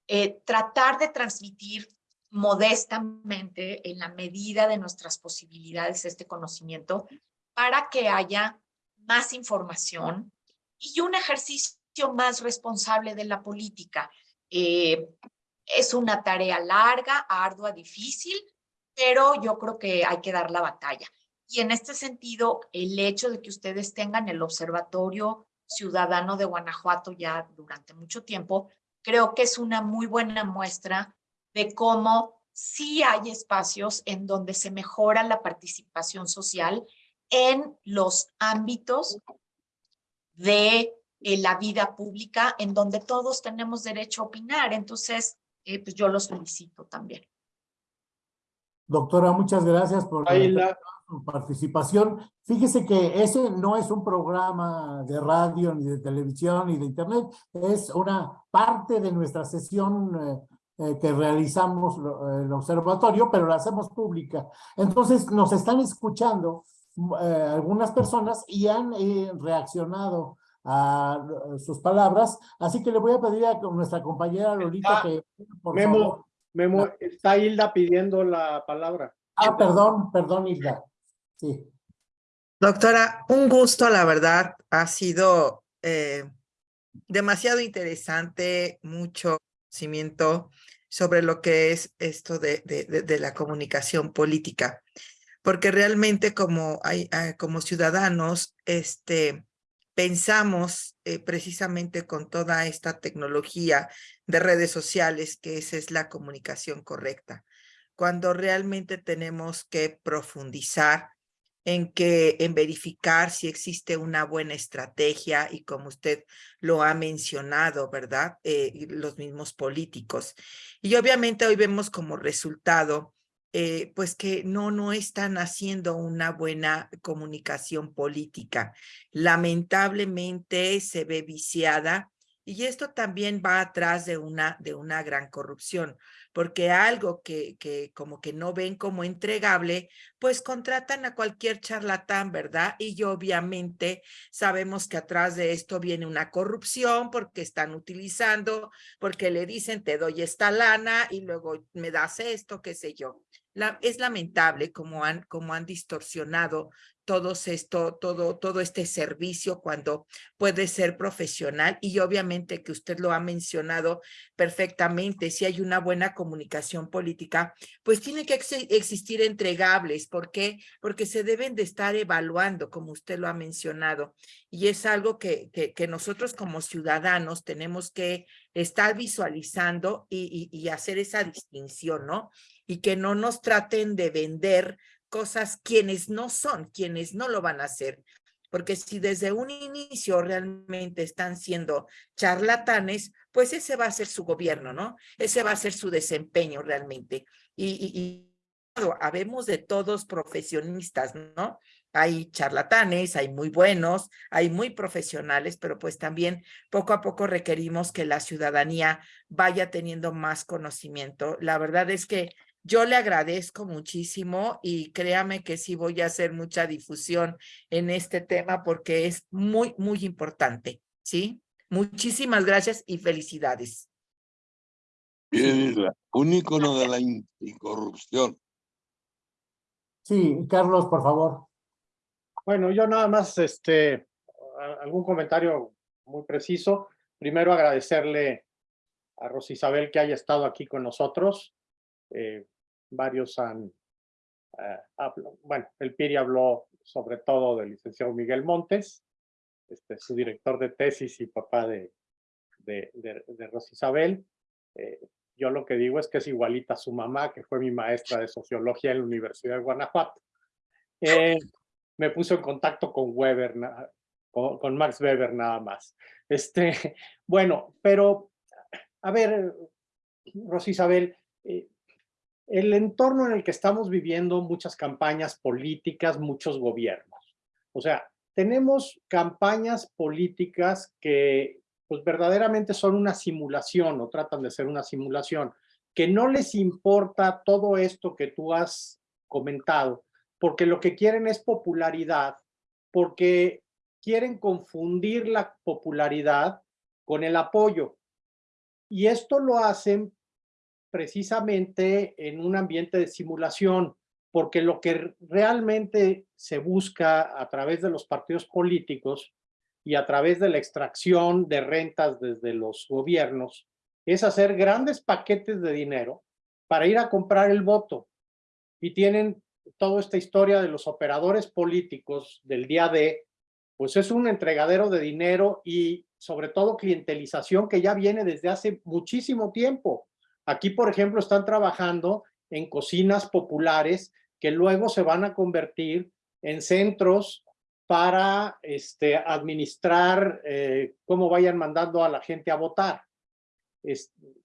eh, tratar de transmitir modestamente, en la medida de nuestras posibilidades, este conocimiento, para que haya más información y un ejercicio más responsable de la política. Eh, es una tarea larga, ardua, difícil, pero yo creo que hay que dar la batalla. Y en este sentido, el hecho de que ustedes tengan el Observatorio Ciudadano de Guanajuato ya durante mucho tiempo, creo que es una muy buena muestra de cómo sí hay espacios en donde se mejora la participación social en los ámbitos de eh, la vida pública, en donde todos tenemos derecho a opinar. Entonces, eh, pues yo los felicito también. Doctora, muchas gracias por la- su participación. Fíjese que ese no es un programa de radio, ni de televisión, ni de internet, es una parte de nuestra sesión eh, eh, que realizamos lo- el observatorio, pero la hacemos pública. Entonces, nos están escuchando eh, algunas personas y han eh, reaccionado a eh, sus palabras, así que le voy a pedir a nuestra compañera Lolita Ah, que, por Memo, favor. Memo, está Hilda pidiendo la palabra. Ah, perdón, perdón, Hilda. Sí. Doctora, un gusto, la verdad, ha sido eh, demasiado interesante, mucho conocimiento sobre lo que es esto de, de, de- de la comunicación política, porque realmente como, hay, ah, como ciudadanos, este, pensamos eh, precisamente con toda esta tecnología de redes sociales que esa es la comunicación correcta, cuando realmente tenemos que profundizar en que en verificar si existe una buena estrategia y como usted lo ha mencionado, ¿verdad? Eh, los mismos políticos. Y obviamente hoy vemos como resultado, eh, pues que no, no están haciendo una buena comunicación política. Lamentablemente se ve viciada y esto también va atrás de una, de una gran corrupción, porque algo que, que como que no ven como entregable, pues contratan a cualquier charlatán, ¿verdad? Y obviamente sabemos que atrás de esto viene una corrupción porque están utilizando, porque le dicen te doy esta lana y luego me das esto, qué sé yo. Es lamentable como han, como han distorsionado todos esto, todo, todo este servicio cuando puede ser profesional y obviamente que usted lo ha mencionado perfectamente, si hay una buena comunicación política, pues tiene que ex existir entregables. ¿Por qué? Porque se deben de estar evaluando, como usted lo ha mencionado, y es algo que, que, que nosotros como ciudadanos tenemos que estar visualizando y, y, y hacer esa distinción, ¿no? Y que no nos traten de vender cosas quienes no son, quienes no lo van a hacer. Porque si desde un inicio realmente están siendo charlatanes, pues ese va a ser su gobierno, ¿no? Ese va a ser su desempeño realmente. Y, y, y habemos de todos profesionistas, ¿no? Hay charlatanes, hay muy buenos, hay muy profesionales, pero pues también poco a poco requerimos que la ciudadanía vaya teniendo más conocimiento. La verdad es que yo le agradezco muchísimo y créame que sí voy a hacer mucha difusión en este tema porque es muy, muy importante, ¿sí? Muchísimas gracias y felicidades. Bien, Isla, un ícono de la anticorrupción. Sí, Carlos, por favor. Bueno, yo nada más, este, algún comentario muy preciso. Primero agradecerle a Rosisabel que haya estado aquí con nosotros. Eh, varios han, eh, bueno, el PIRI habló sobre todo del licenciado Miguel Montes, este, su director de tesis y papá de, de, Rosisabel. Eh, yo lo que digo es que es igualita a su mamá, que fue mi maestra de sociología en la Universidad de Guanajuato. Eh, me puso en contacto con Weber, con, Max Weber nada más. Este, bueno, pero, a ver, Rosisabel, eh, el entorno en el que estamos viviendo, muchas campañas políticas, muchos gobiernos. O sea, tenemos campañas políticas que pues verdaderamente son una simulación o tratan de ser una simulación, que no les importa todo esto que tú has comentado, porque lo que quieren es popularidad, porque quieren confundir la popularidad con el apoyo. Y esto lo hacen precisamente en un ambiente de simulación, porque lo que realmente se busca a través de los partidos políticos y a través de la extracción de rentas desde los gobiernos es hacer grandes paquetes de dinero para ir a comprar el voto. Y tienen toda esta historia de los operadores políticos del día de, pues es un entregadero de dinero y sobre todo clientelización que ya viene desde hace muchísimo tiempo. Aquí, por ejemplo, están trabajando en cocinas populares que luego se van a convertir en centros para este, administrar eh, cómo vayan mandando a la gente a votar.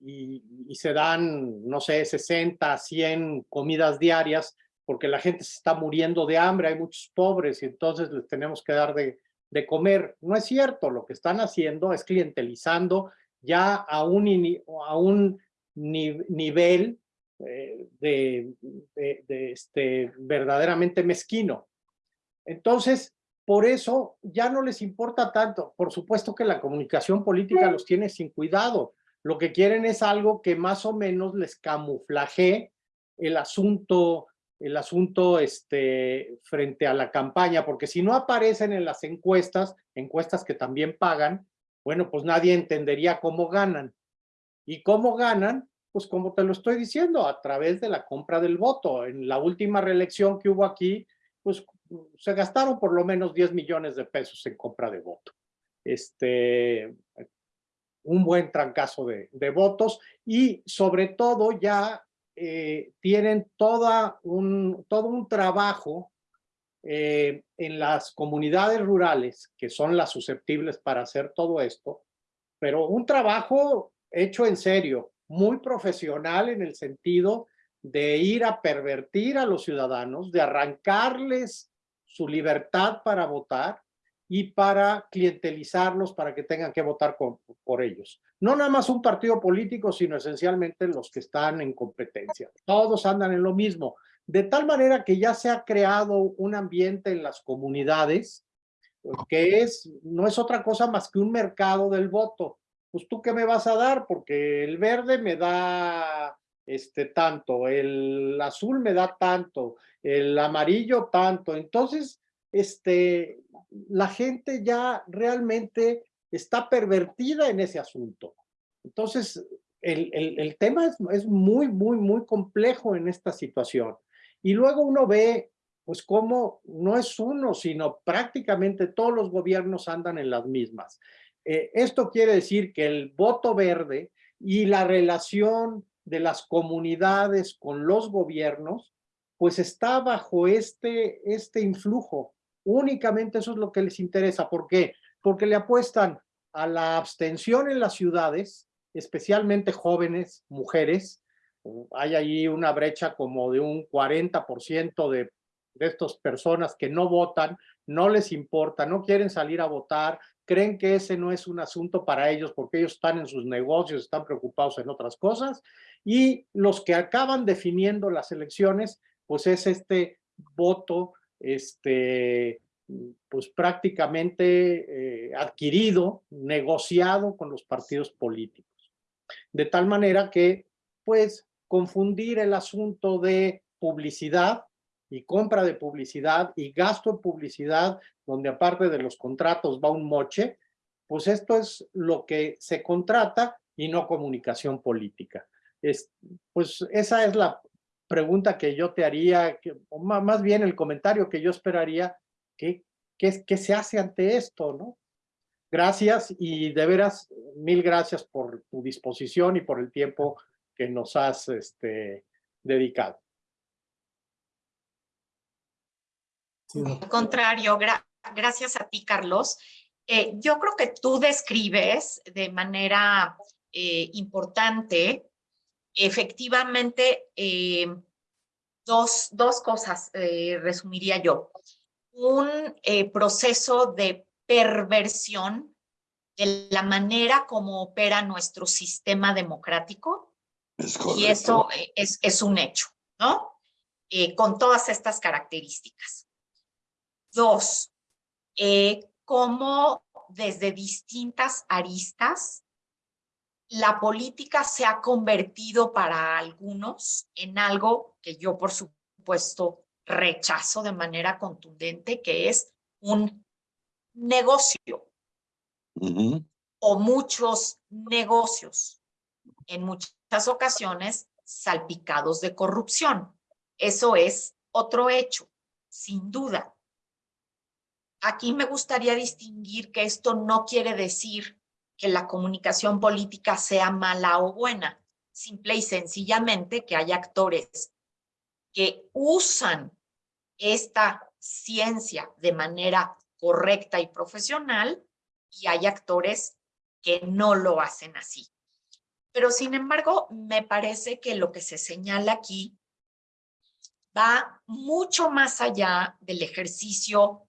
Y, se dan, no sé, 60, 100 comidas diarias porque la gente se está muriendo de hambre, hay muchos pobres y entonces les tenemos que dar de, comer. No es cierto, lo que están haciendo es clientelizando ya a un nivel eh, de, de, de, este, verdaderamente mezquino. Entonces, por eso ya no les importa tanto. Por supuesto que la comunicación política los tiene sin cuidado. Lo que quieren es algo que más o menos les camuflaje el asunto, el asunto este, frente a la campaña, porque si no aparecen en las encuestas, encuestas que también pagan, bueno, pues nadie entendería cómo ganan. ¿Y cómo ganan? Pues como te lo estoy diciendo, a través de la compra del voto. En la última reelección que hubo aquí, pues se gastaron por lo menos 10 millones de pesos en compra de voto. Este, un buen trancazo de, de votos y sobre todo ya eh, tienen toda un, todo un trabajo eh, en las comunidades rurales, que son las susceptibles para hacer todo esto, pero un trabajo hecho en serio, muy profesional en el sentido de ir a pervertir a los ciudadanos, de arrancarles su libertad para votar y para clientelizarlos para que tengan que votar por ellos. No nada más un partido político, sino esencialmente los que están en competencia. Todos andan en lo mismo. De tal manera que ya se ha creado un ambiente en las comunidades que es, no es otra cosa más que un mercado del voto pues tú qué me vas a dar, porque el verde me da este tanto, el azul me da tanto, el amarillo tanto. Entonces, este, la gente ya realmente está pervertida en ese asunto. Entonces, el, el, el tema es, es, muy, muy, muy complejo en esta situación. Y luego uno ve, pues cómo no es uno, sino prácticamente todos los gobiernos andan en las mismas. Eh, esto quiere decir que el voto verde y la relación de las comunidades con los gobiernos, pues está bajo este, este influjo. Únicamente eso es lo que les interesa. ¿Por qué? Porque le apuestan a la abstención en las ciudades, especialmente jóvenes, mujeres. Hay ahí una brecha como de un 40% de, de estas personas que no votan, no les importa, no quieren salir a votar, creen que ese no es un asunto para ellos porque ellos están en sus negocios, están preocupados en otras cosas. Y los que acaban definiendo las elecciones, pues es este voto, este, pues prácticamente eh, adquirido, negociado con los partidos políticos. De tal manera que, pues, confundir el asunto de publicidad y compra de publicidad y gasto en publicidad, donde aparte de los contratos va un moche, pues esto es lo que se contrata y no comunicación política. Es, pues esa es la pregunta que yo te haría, que, o más bien el comentario que yo esperaría, que, que, que se hace ante esto, ¿no? Gracias y de veras, mil gracias por tu disposición y por el tiempo que nos has este, dedicado. Al contrario, gra gracias a ti, Carlos. Eh, yo creo que tú describes de manera eh, importante, efectivamente, eh, dos, dos cosas, resumiría yo. Un proceso de perversión de la manera como opera nuestro sistema democrático. y eso es, es un hecho, ¿no? con todas estas características. Dos, eh, cómo desde distintas aristas la política se ha convertido para algunos en algo que yo, por supuesto, rechazo de manera contundente, que es un negocio uh -huh. o muchos negocios, en muchas ocasiones salpicados de corrupción. Eso es otro hecho, sin duda. Aquí me gustaría distinguir que esto no quiere decir que la comunicación política sea mala o buena, simple y sencillamente que hay actores que usan esta ciencia de manera correcta y profesional y hay actores que no lo hacen así. Pero sin embargo, me parece que lo que se señala aquí va mucho más allá del ejercicio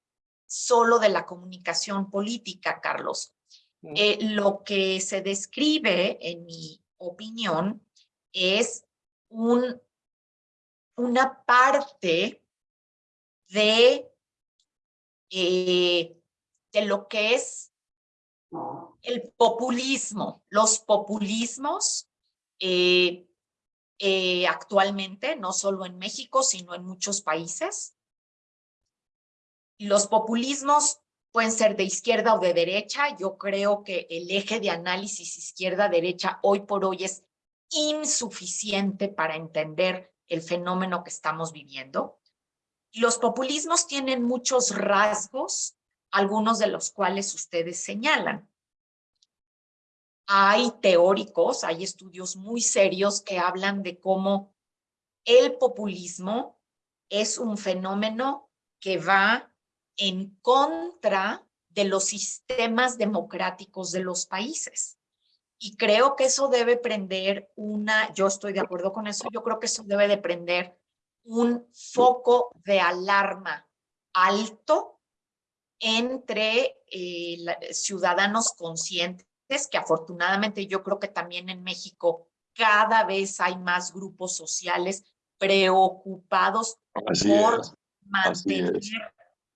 solo de la comunicación política, Carlos. Eh, lo que se describe, en mi opinión, es un, una parte de, eh, de lo que es el populismo. Los populismos eh, eh, actualmente, no solo en México, sino en muchos países, los populismos pueden ser de izquierda o de derecha. Yo creo que el eje de análisis izquierda-derecha hoy por hoy es insuficiente para entender el fenómeno que estamos viviendo. Los populismos tienen muchos rasgos, algunos de los cuales ustedes señalan. Hay teóricos, hay estudios muy serios que hablan de cómo el populismo es un fenómeno que va en contra de los sistemas democráticos de los países. Y creo que eso debe prender una, yo estoy de acuerdo con eso, yo creo que eso debe de prender un foco de alarma alto entre eh, ciudadanos conscientes, que afortunadamente yo creo que también en México cada vez hay más grupos sociales preocupados Así por es. mantener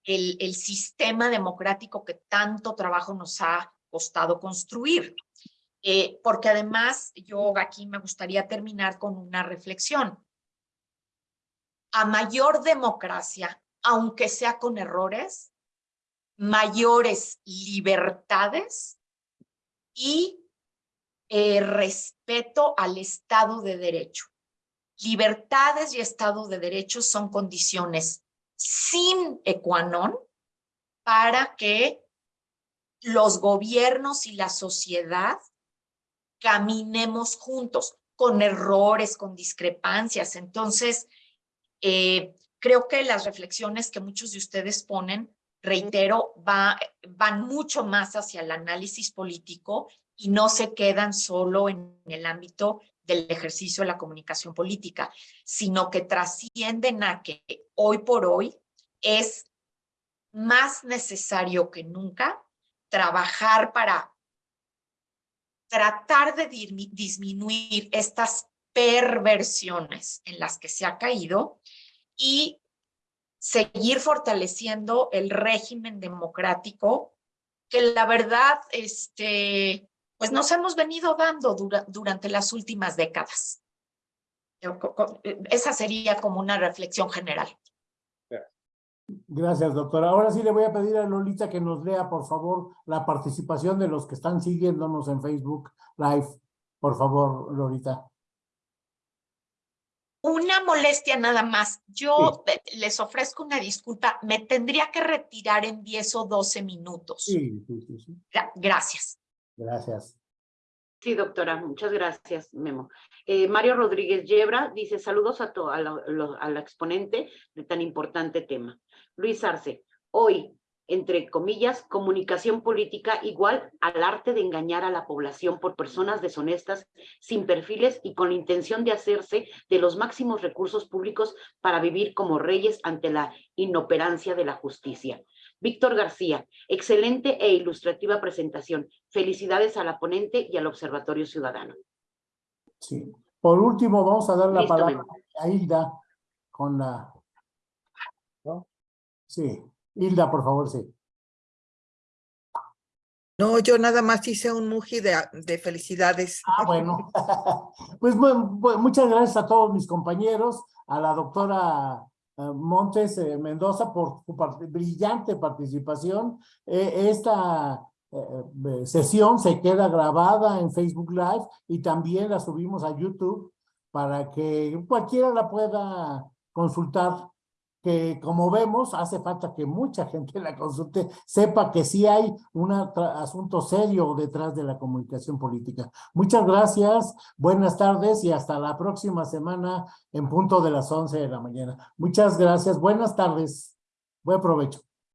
el, sistema democrático que tanto trabajo nos ha costado construir. Eh, porque además yo aquí me gustaría terminar con una reflexión. A mayor democracia, aunque sea con errores, mayores libertades y eh, respeto al Estado de Derecho. Libertades y Estado de Derecho son condiciones sin ecuanón para que los gobiernos y la sociedad caminemos juntos, con errores, con discrepancias. Entonces, eh, creo que las reflexiones que muchos de ustedes ponen, reitero, va, van mucho más hacia el análisis político y no se quedan solo en el ámbito del ejercicio de la comunicación política, sino que trascienden a que hoy por hoy es más necesario que nunca trabajar para tratar de disminuir estas perversiones en las que se ha caído y seguir fortaleciendo el régimen democrático que la verdad, este, pues nos hemos venido dando durante las últimas décadas. Esa sería como una reflexión general. Gracias, doctora. Ahora sí le voy a pedir a Lolita que nos lea, por favor, la participación de los que están siguiéndonos en Facebook Live. Por favor, Lolita. Una molestia nada más. Yo les ofrezco una disculpa. Me tendría que retirar en 10 o 12 minutos. Sí, sí, sí. sí. Gracias. Gracias. Sí, doctora, muchas gracias, Memo. Eh, Mario Rodríguez Yebra dice, saludos a, a, la, a la exponente de tan importante tema. Luis Arce, hoy, entre comillas, comunicación política igual al arte de engañar a la población por personas deshonestas, sin perfiles y con la intención de hacerse de los máximos recursos públicos para vivir como reyes ante la inoperancia de la justicia. Víctor García, excelente e ilustrativa presentación. Felicidades a la ponente y al Observatorio Ciudadano. Sí. Por último, vamos a dar la palabra a Hilda con la... ¿no? Sí. Hilda, por favor, sí. No, yo nada más hice un muji de, de felicidades. Ah, bueno. pues bueno, muchas gracias a todos mis compañeros, a la doctora Montes eh, Mendoza por su brillante participación. Eh, esta sesión se queda grabada en Facebook Live y también la subimos a YouTube para que cualquiera la pueda consultar que como vemos hace falta que mucha gente la consulte, sepa que sí hay un asunto serio detrás de la comunicación política. Muchas gracias, buenas tardes y hasta la próxima semana en punto de las 11 de la mañana. Muchas gracias, buenas tardes, buen provecho.